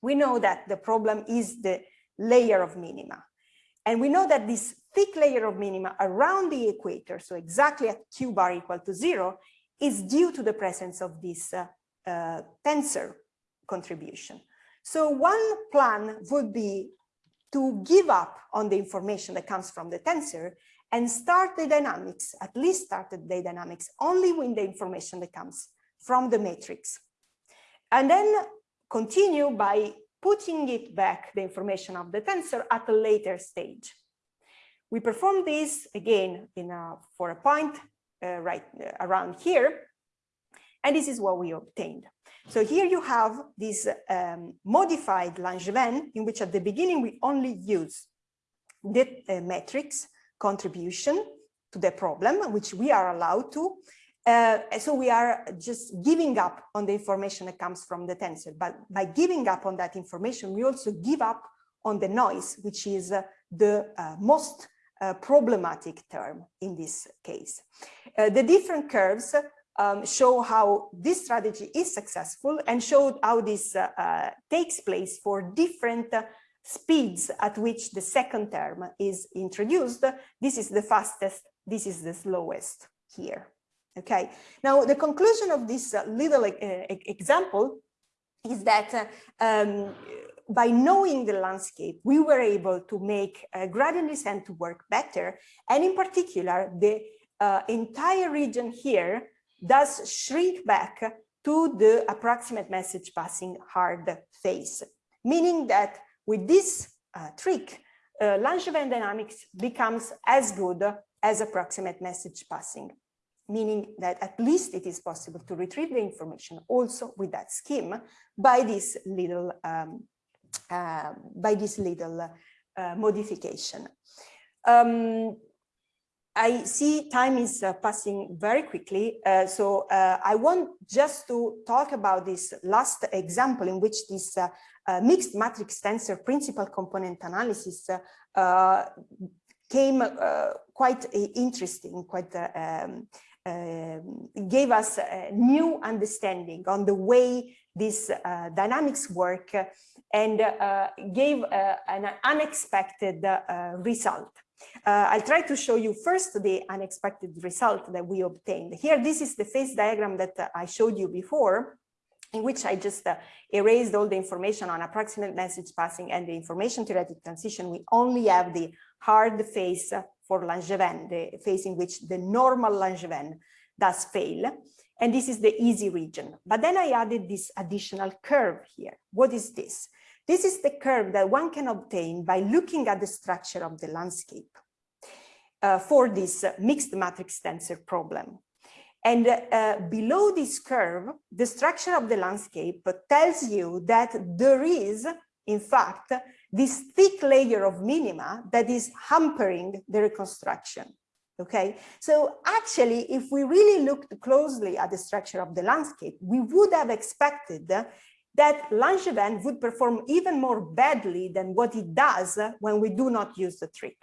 We know that the problem is the layer of minima. And we know that this thick layer of minima around the equator, so exactly at q bar equal to zero, is due to the presence of this uh, uh, tensor contribution. So one plan would be to give up on the information that comes from the tensor and start the dynamics, at least start the dynamics only when the information that comes from the matrix. And then continue by putting it back, the information of the tensor at a later stage. We perform this again in a, for a point uh, right uh, around here, and this is what we obtained. So here you have this um, modified Langevin in which at the beginning we only use the uh, matrix contribution to the problem, which we are allowed to. Uh, so we are just giving up on the information that comes from the tensor. But by giving up on that information, we also give up on the noise, which is uh, the uh, most uh, problematic term in this case. Uh, the different curves um, show how this strategy is successful and showed how this uh, uh, takes place for different uh, speeds at which the second term is introduced. This is the fastest, this is the slowest here. Okay, now the conclusion of this uh, little uh, example is that uh, um, by knowing the landscape, we were able to make gradient descent to work better. And in particular, the entire region here does shrink back to the approximate message passing hard phase, meaning that with this uh, trick, uh, Langevin dynamics becomes as good as approximate message passing, meaning that at least it is possible to retrieve the information also with that scheme by this little um, uh, by this little uh, modification. Um, I see time is uh, passing very quickly, uh, so uh, I want just to talk about this last example in which this uh, uh, mixed matrix tensor principal component analysis uh, came quite interesting, quite um, gave us a new understanding on the way these dynamics work and gave an unexpected result. Uh, I'll try to show you first the unexpected result that we obtained. Here, this is the phase diagram that uh, I showed you before, in which I just uh, erased all the information on approximate message passing and the information theoretic transition. We only have the hard phase for Langevin, the phase in which the normal Langevin does fail. And this is the easy region. But then I added this additional curve here. What is this? This is the curve that one can obtain by looking at the structure of the landscape uh, for this uh, mixed matrix tensor problem. And uh, below this curve, the structure of the landscape tells you that there is, in fact, this thick layer of minima that is hampering the reconstruction. Okay, so actually, if we really looked closely at the structure of the landscape, we would have expected that Langevin would perform even more badly than what it does when we do not use the trick.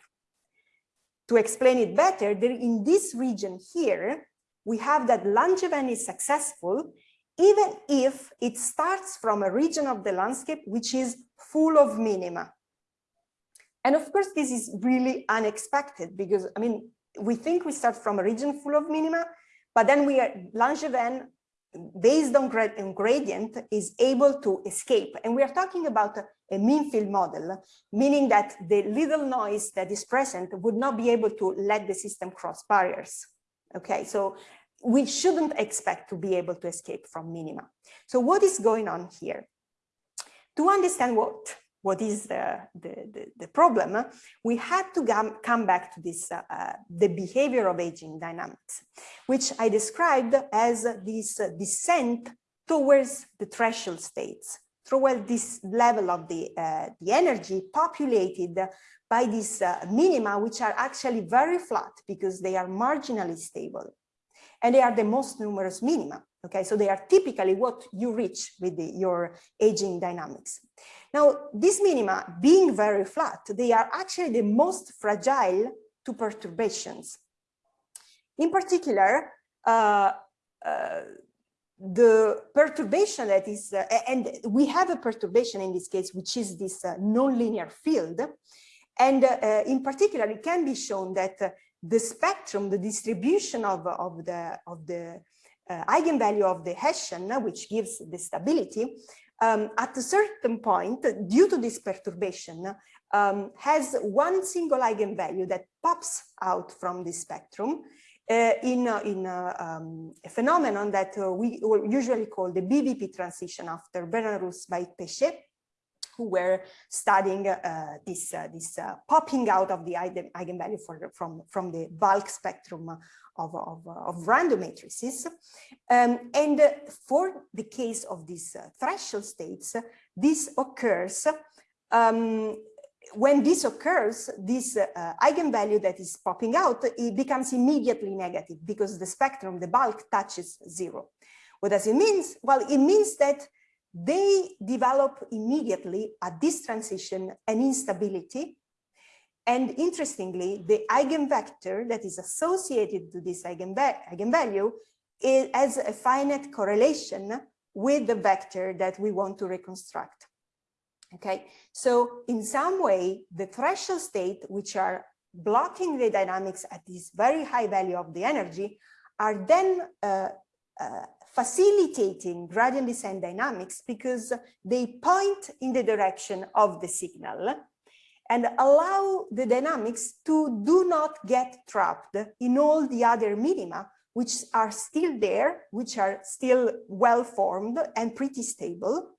To explain it better, in this region here, we have that Langevin is successful even if it starts from a region of the landscape which is full of minima. And of course, this is really unexpected because, I mean, we think we start from a region full of minima, but then we are Langevin based on, gradient is able to escape. And we are talking about a, a mean field model, meaning that the little noise that is present would not be able to let the system cross barriers. Okay, so we shouldn't expect to be able to escape from minima. So what is going on here? To understand what what is the, the, the, the problem, we had to come back to this, uh, uh, the behavior of aging dynamics, which I described as this uh, descent towards the threshold states, toward this level of the, uh, the energy populated by these uh, minima, which are actually very flat because they are marginally stable. And they are the most numerous minima. Okay, so they are typically what you reach with the, your aging dynamics. Now, these minima being very flat, they are actually the most fragile to perturbations. In particular, uh, uh, the perturbation that is, uh, and we have a perturbation in this case, which is this uh, nonlinear field. And uh, in particular, it can be shown that uh, the spectrum, the distribution of, of the, of the uh, eigenvalue of the Hessian, which gives the stability, um, at a certain point, due to this perturbation, um, has one single eigenvalue that pops out from the spectrum uh, in, uh, in uh, um, a phenomenon that uh, we usually call the BBP transition after Bernard-Roos by Péchet, who were studying uh, this, uh, this popping out of the eigenvalue for, from, from the bulk spectrum of, of, of random matrices. Um, and for the case of these threshold states, this occurs um, when this occurs, this uh, eigenvalue that is popping out, it becomes immediately negative because the spectrum, the bulk touches zero. What does it mean? Well, it means that they develop immediately at this transition an instability. And interestingly, the eigenvector that is associated to this eigenvalue is, has a finite correlation with the vector that we want to reconstruct. Okay, so in some way, the threshold state, which are blocking the dynamics at this very high value of the energy, are then uh, uh, facilitating gradient descent dynamics because they point in the direction of the signal and allow the dynamics to do not get trapped in all the other minima which are still there, which are still well formed and pretty stable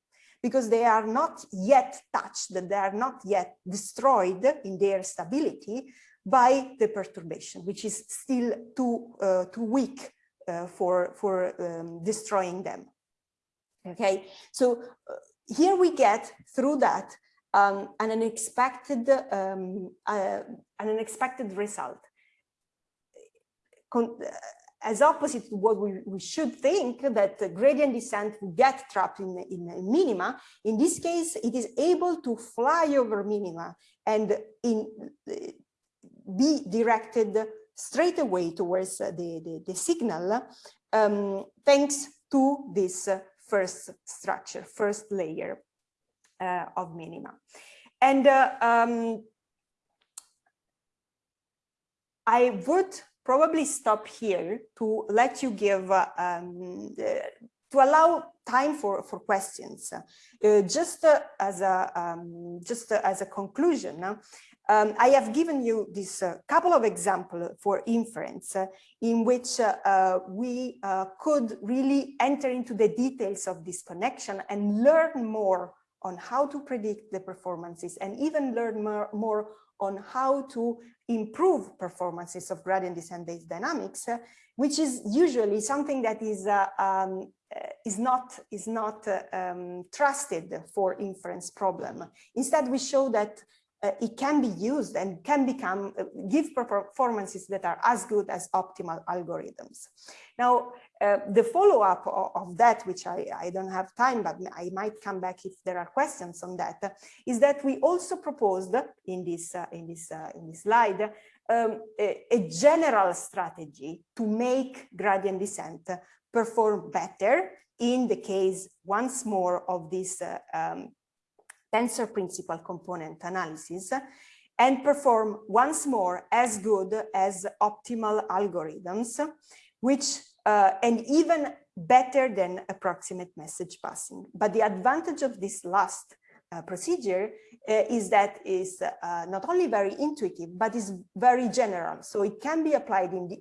because they are not yet touched, they are not yet destroyed in their stability by the perturbation, which is still too, uh, too weak uh, for, for um, destroying them. Okay, so uh, here we get through that um, an unexpected um, uh, an unexpected result. Con as opposite to what we, we should think that gradient descent will get trapped in, in, in, minima, in this case, it is able to fly over minima and in, be directed straight away towards the, the, the signal, um, thanks to this first structure, first layer uh, of minima. And uh, um, I would probably stop here to let you give, uh, um, to allow time for, for questions. Uh, just uh, as a, um, just uh, as a conclusion, um, I have given you this uh, couple of examples for inference uh, in which uh, we could really enter into the details of this connection and learn more on how to predict the performances and even learn more, more on how to improve performances of gradient descent based dynamics, uh, which is usually something that is uh, um, uh, is not is not uh, um, trusted for inference problem. Instead, we show that uh, it can be used and can become uh, give performances that are as good as optimal algorithms. Now, uh, the follow-up of, of, that, which I, I don't have time, but I might come back if there are questions on that, is that we also proposed in this uh, in this uh, in this slide um, a, a, general strategy to make gradient descent perform better in the case once more of this uh, um, tensor principal component analysis and perform once more as good as optimal algorithms, which uh, and even better than approximate message passing. But the advantage of this last uh, procedure uh, is that is uh, not only very intuitive, but is very general. So it can be applied in the,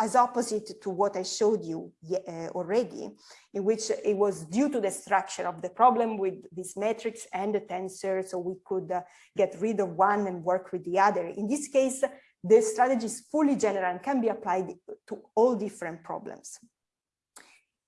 as opposite to what I showed you uh, already, in which it was due to the structure of the problem with this matrix and the tensor, so we could uh, get rid of one and work with the other. In this case, the strategy is fully general and can be applied to all different problems.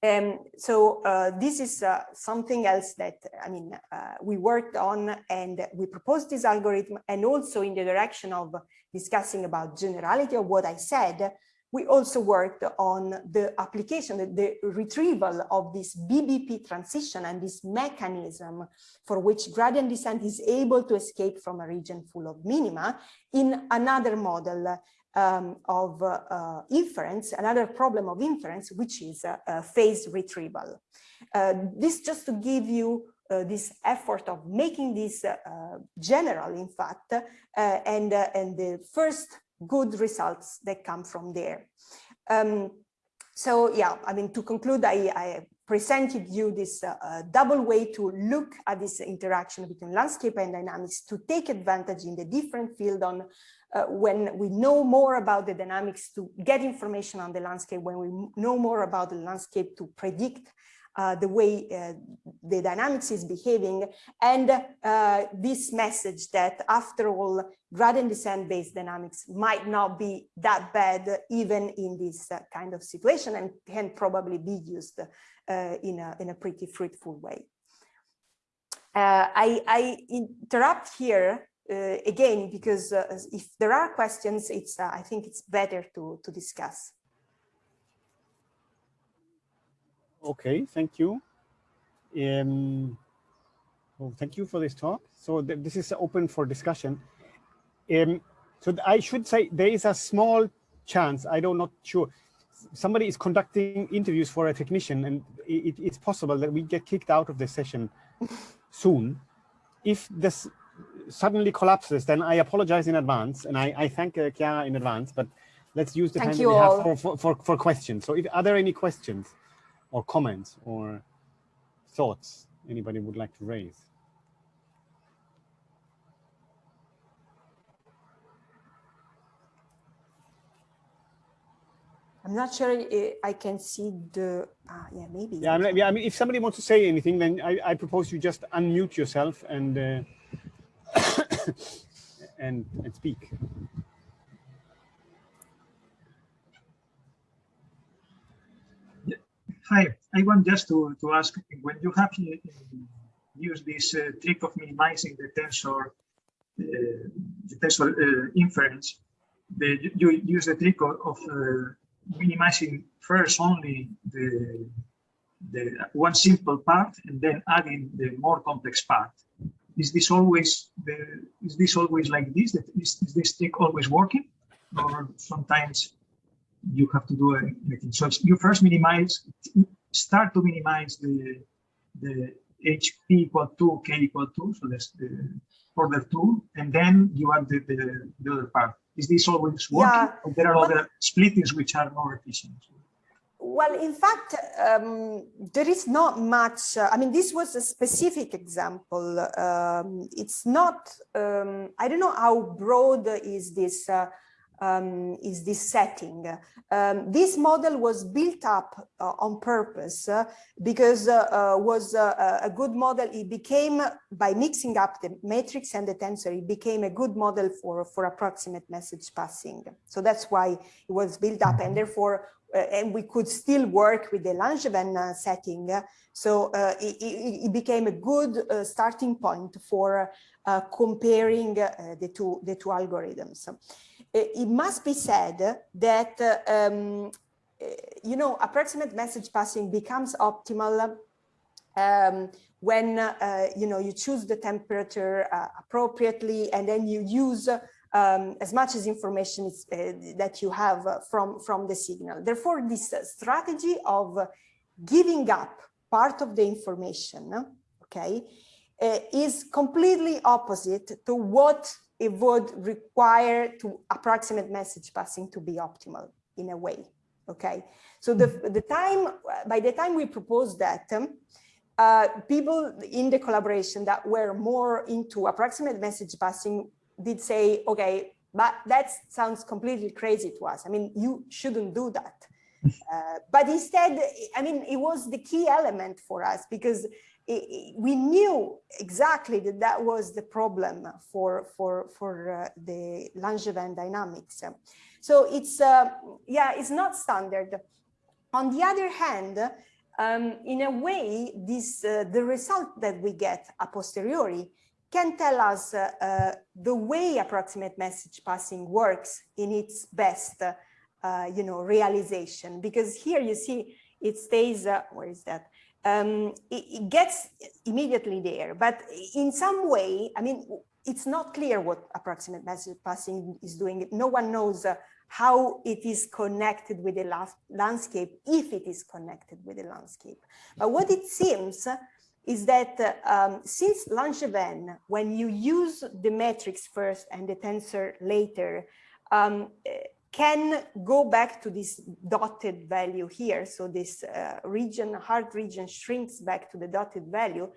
Um, so uh, this is uh, something else that, I mean, uh, we worked on and we proposed this algorithm and also in the direction of discussing about generality of what I said, we also worked on the application, the, the, retrieval of this BBP transition and this mechanism for which gradient descent is able to escape from a region full of minima in another model um, of uh, inference, another problem of inference, which is uh, phase retrieval. Uh, this just to give you uh, this effort of making this uh, general, in fact, uh, and, and the first good results that come from there. Um, so yeah, I mean, to conclude, I, I presented you this uh, uh, double way to look at this interaction between landscape and dynamics to take advantage in the different field on uh, when we know more about the dynamics to get information on the landscape, when we know more about the landscape to predict uh, the way uh, the dynamics is behaving and uh, this message that after all gradient descent based dynamics might not be that bad even in this uh, kind of situation and can probably be used uh, in, a, in a pretty fruitful way. I, I, interrupt here again because if there are questions, it's I think it's better to, to discuss. Okay, thank you. Um, well, thank you for this talk. So th this is open for discussion. Um, so I should say there is a small chance, I don't not sure, somebody is conducting interviews for a technician and it, it's possible that we get kicked out of the session soon. If this suddenly collapses, then I apologize in advance and I, I thank uh, Chiara in advance, but let's use the thank time we have for, for, for, for questions. So if, are there any questions? Or comments or thoughts anybody would like to raise? I'm not sure I can see the, uh, yeah, maybe. Yeah, I mean, yeah, I mean, if somebody wants to say anything, then I, I propose you just unmute yourself and uh, and and speak. Hi, I want just to, to ask when you have used this uh, trick of minimizing the tensor, uh, the tensor uh, inference, the, you use the trick of, of uh, minimizing first only the, the one simple part and then adding the more complex part. Is this always the is this always like this? Is, is this trick always working, or sometimes you have to do anything? So you first minimize, start to minimize the the HP equal to K equal to, so that's the order two, and then you add the, the, the other part is this always working? Yeah. Or there are but, other splittings which are more efficient? Well, in fact, um, there is not much. Uh, I mean, this was a specific example. Um, it's not, um, I don't know how broad is this uh, um, is this setting. Um, this model was built up uh, on purpose uh, because uh, uh was uh, a good model. It became, by mixing up the matrix and the tensor, it became a good model for, for approximate message passing. So that's why it was built up and therefore, uh, and we could still work with the Langevin setting. So it, it, it, became a good starting point for comparing the, two, the two algorithms it must be said that, um, you know, approximate message passing becomes optimal um, when, uh, you know, you choose the temperature uh, appropriately and then you use um, as much as information is, uh, that you have from, from the signal. Therefore, this strategy of giving up part of the information, okay, uh, is completely opposite to what it would require to approximate message passing to be optimal in a way. Okay, so the, the time, by the time we proposed that, um, uh, people in the collaboration that were more into approximate message passing did say, okay, but that sounds completely crazy to us. I mean, you shouldn't do that. Uh, but instead, I mean, it was the key element for us because we knew exactly that that was the problem for for for uh, the Langevin dynamics. So it's uh, yeah, it's not standard. On the other hand, um, in a way, this uh, the result that we get a posteriori can tell us uh, uh, the way approximate message passing works in its best, uh, you know, realization. Because here you see it stays. where is that? Um, it, it, gets immediately there. But in some way, I mean, it's not clear what approximate message passing is doing. No one knows uh, how it is connected with the landscape, if it is connected with the landscape. But what it seems is that uh, um, since Langevin, when you use the matrix first and the tensor later, um, can go back to this dotted value here. So this uh, region, hard region shrinks back to the dotted value.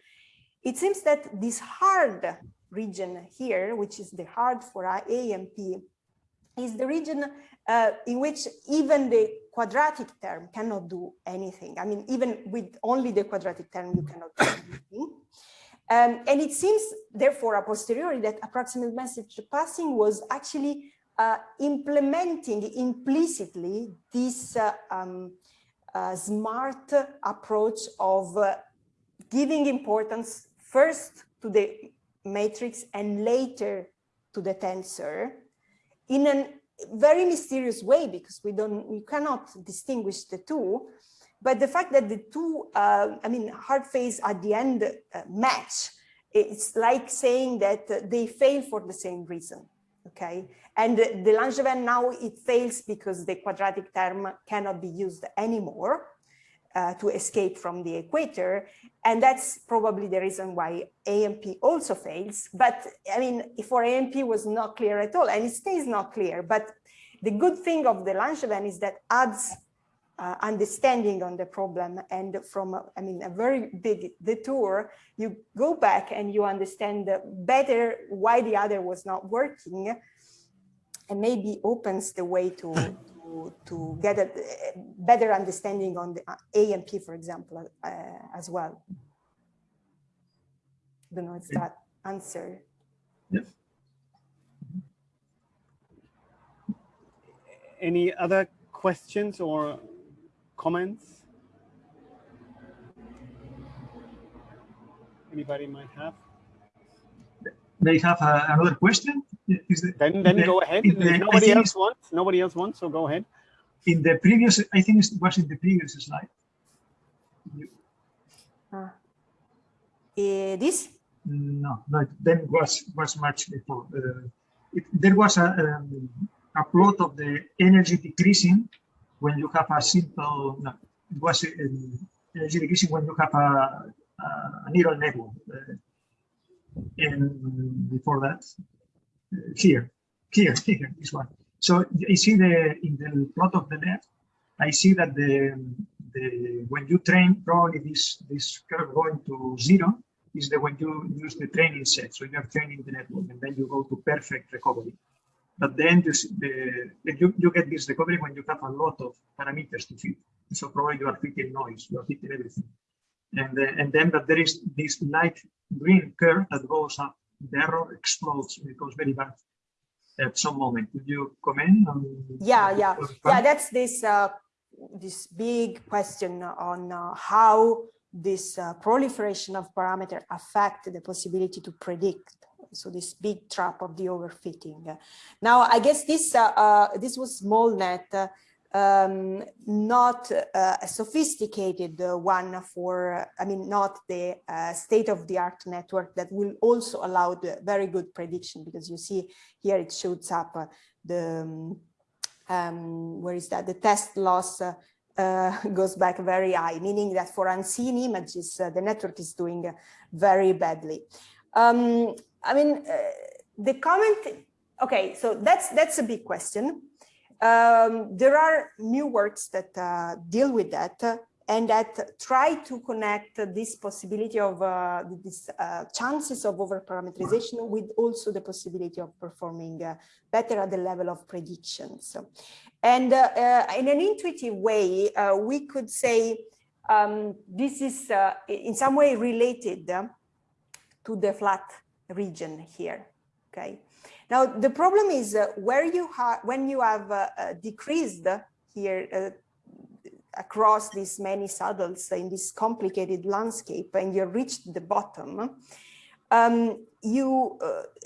It seems that this hard region here, which is the hard for AMP, is the region uh, in which even the quadratic term cannot do anything. I mean, even with only the quadratic term, you cannot do anything. Um, and it seems, therefore, a posteriori that approximate message passing was actually uh, implementing implicitly this uh, um, uh, smart approach of uh, giving importance first to the matrix and later to the tensor in a very mysterious way because we don't we cannot distinguish the two but the fact that the two uh, i mean hard phase at the end uh, match it's like saying that they fail for the same reason okay? And the Langevin now it fails because the quadratic term cannot be used anymore uh, to escape from the equator. And that's probably the reason why AMP also fails. But I mean, for AMP was not clear at all and it stays not clear. But the good thing of the Langevin is that adds uh, understanding on the problem and from I mean a very big detour you go back and you understand better why the other was not working and maybe opens the way to, to, to get a better understanding on the uh, AMP, for example, uh, as well. I don't know if that answer. Yeah. Any other questions or comments? Anybody might have? They have uh, another question. Is the, Then, then the- go ahead. in the- nobody think else wants, nobody else wants, so go ahead. in the previous, I think it was in the previous slide. Uh, this? No, no, then was was much before. Uh, it, there was a um, a plot of the energy decreasing when you have a simple. No, it was um, energy decreasing when you have a, a, a neural network. Uh, and before that, uh, here, here, here, this one. So I see the in the plot of the left, I see that the the when you train probably this this curve going to zero is the when you use the training set. So you are training the network and then you go to perfect recovery. But then you, the, you, you get this recovery when you have a lot of parameters to fit. So probably you are fitting noise, you are fitting everything. And, uh, and then but there is this light green curve that goes up. The error explodes, it goes very bad at some moment. Could you comment on? Yeah, yeah, yeah. That's this uh, this big question on uh, how this uh, proliferation of parameter affect the possibility to predict. So this big trap of the overfitting. Now, I guess this uh, uh, this was SmallNet, uh, um, not uh, a sophisticated uh, one for, I mean, not the uh, state-of-the-art network that will also allow the very good prediction because you see here it shows up uh, the um, um, where is that? The test loss uh, uh, goes back very high, meaning that for unseen images, uh, the network is doing very badly. Um, I mean, the comment, okay, so that's, that's a big question. Um, there are new works that uh, deal with that uh, and that try to connect this possibility of uh, this uh, chances of overparameterization with also the possibility of performing uh, better at the level of predictions. And uh, uh, in an intuitive way, we could say um, this is in some way related to the flat region here, okay? Now, the problem is uh, where you have, when you have uh, uh, decreased here across these many saddles in this complicated landscape and you reached the bottom, um, you,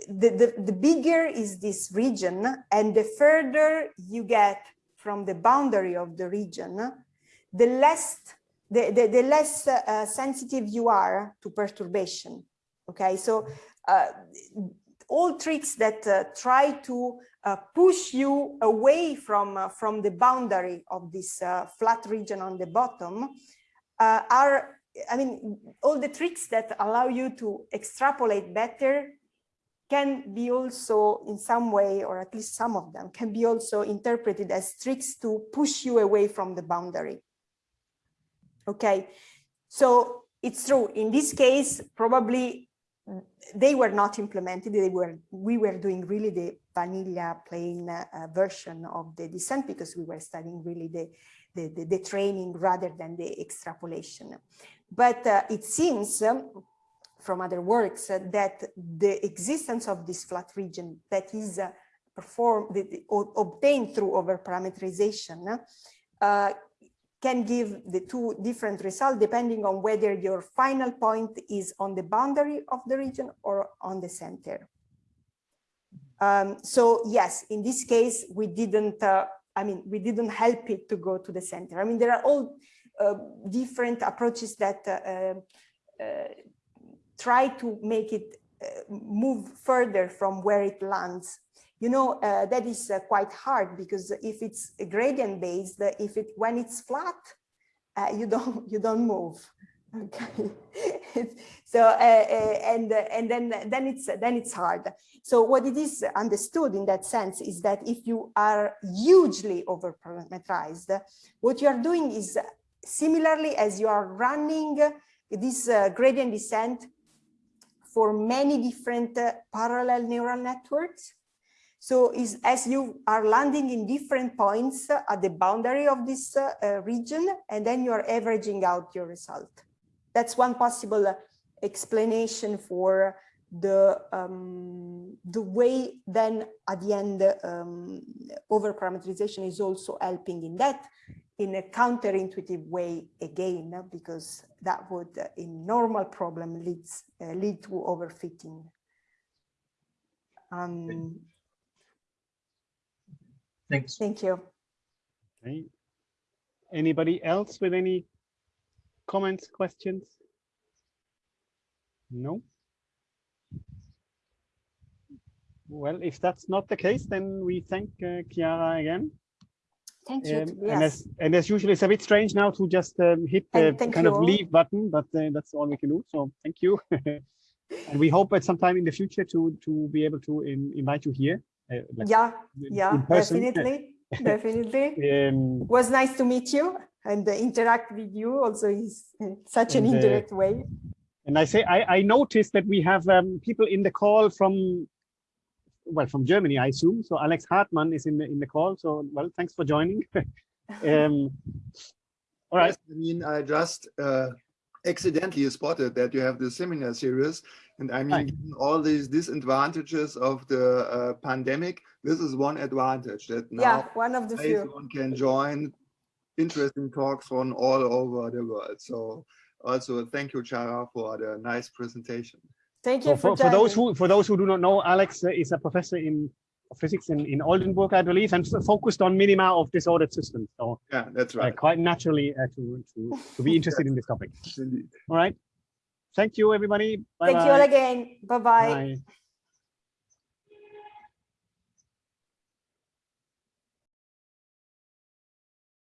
the, the, the bigger is this region and the further you get from the boundary of the region, the less, the, the, the less sensitive you are to perturbation. Okay, so uh, all tricks that uh, try to uh, push you away from, uh, from the boundary of this uh, flat region on the bottom uh, are, I mean, all the tricks that allow you to extrapolate better can be also in some way, or at least some of them, can be also interpreted as tricks to push you away from the boundary. Okay, so it's true. In this case, probably they were not implemented. They were we were doing really the vanilla plain uh, version of the descent because we were studying really the the, the, the training rather than the extrapolation. But uh, it seems um, from other works uh, that the existence of this flat region that is performed obtained through overparameterization uh, can give the two different results depending on whether your final point is on the boundary of the region or on the center. Um, so yes, in this case, we didn't, uh, I mean, we didn't help it to go to the center. I mean, there are all uh, different approaches that uh, uh try to make it uh, move further from where it lands you know, uh, that is uh, quite hard because if it's gradient based, uh, if it when it's flat, uh, you don't you don't move. Okay, so uh, uh, and and then then it's then it's hard. So what it is understood in that sense is that if you are hugely over parameterized, what you are doing is similarly as you are running this gradient descent for many different parallel neural networks So is as you are landing in different points uh, at the boundary of this uh, uh, region, and then you are averaging out your result. That's one possible uh, explanation for the um, the way then at the end um, over parameterization is also helping in that in a counterintuitive way again because that would in normal problem leads uh, lead to overfitting um, Thanks. thank you Okay. Anybody else with any comments, questions? No? Well, if that's not the case, then we thank uh, Chiara again. thank you Um, yes And as and as usual, it's a bit strange now to just um, hit the kind you of all. leave button, but uh, that's all we can do. So thank you. and we hope at some time in the future to to be able to in, invite you here. Uh, like yeah yeah person. definitely definitely Um, was nice to meet you and uh, interact with you also is uh, such an And, uh, indirect way And I say, I, I noticed that we have um, people in the call from, well, from Germany, I assume. So Alex Hartmann is in the in the call. So, well, thanks for joining. um, all right. I mean, I just uh, accidentally spotted that you have the seminar series. And I mean, given all these disadvantages of the uh, pandemic, this is one advantage that yeah now one of the few everyone can join interesting talks from all over the world. So also thank you, Chiara, for the nice presentation. thank you So for, for those who for those who do not know, Alex uh, is a professor in physics in, in Oldenburg, I believe, and focused on minima of disordered systems. So Yeah, that's uh, right. quite naturally uh, to, to to be interested in this topic. Indeed. All right. Thank you, everybody. Bye thank you all again bye bye Bye.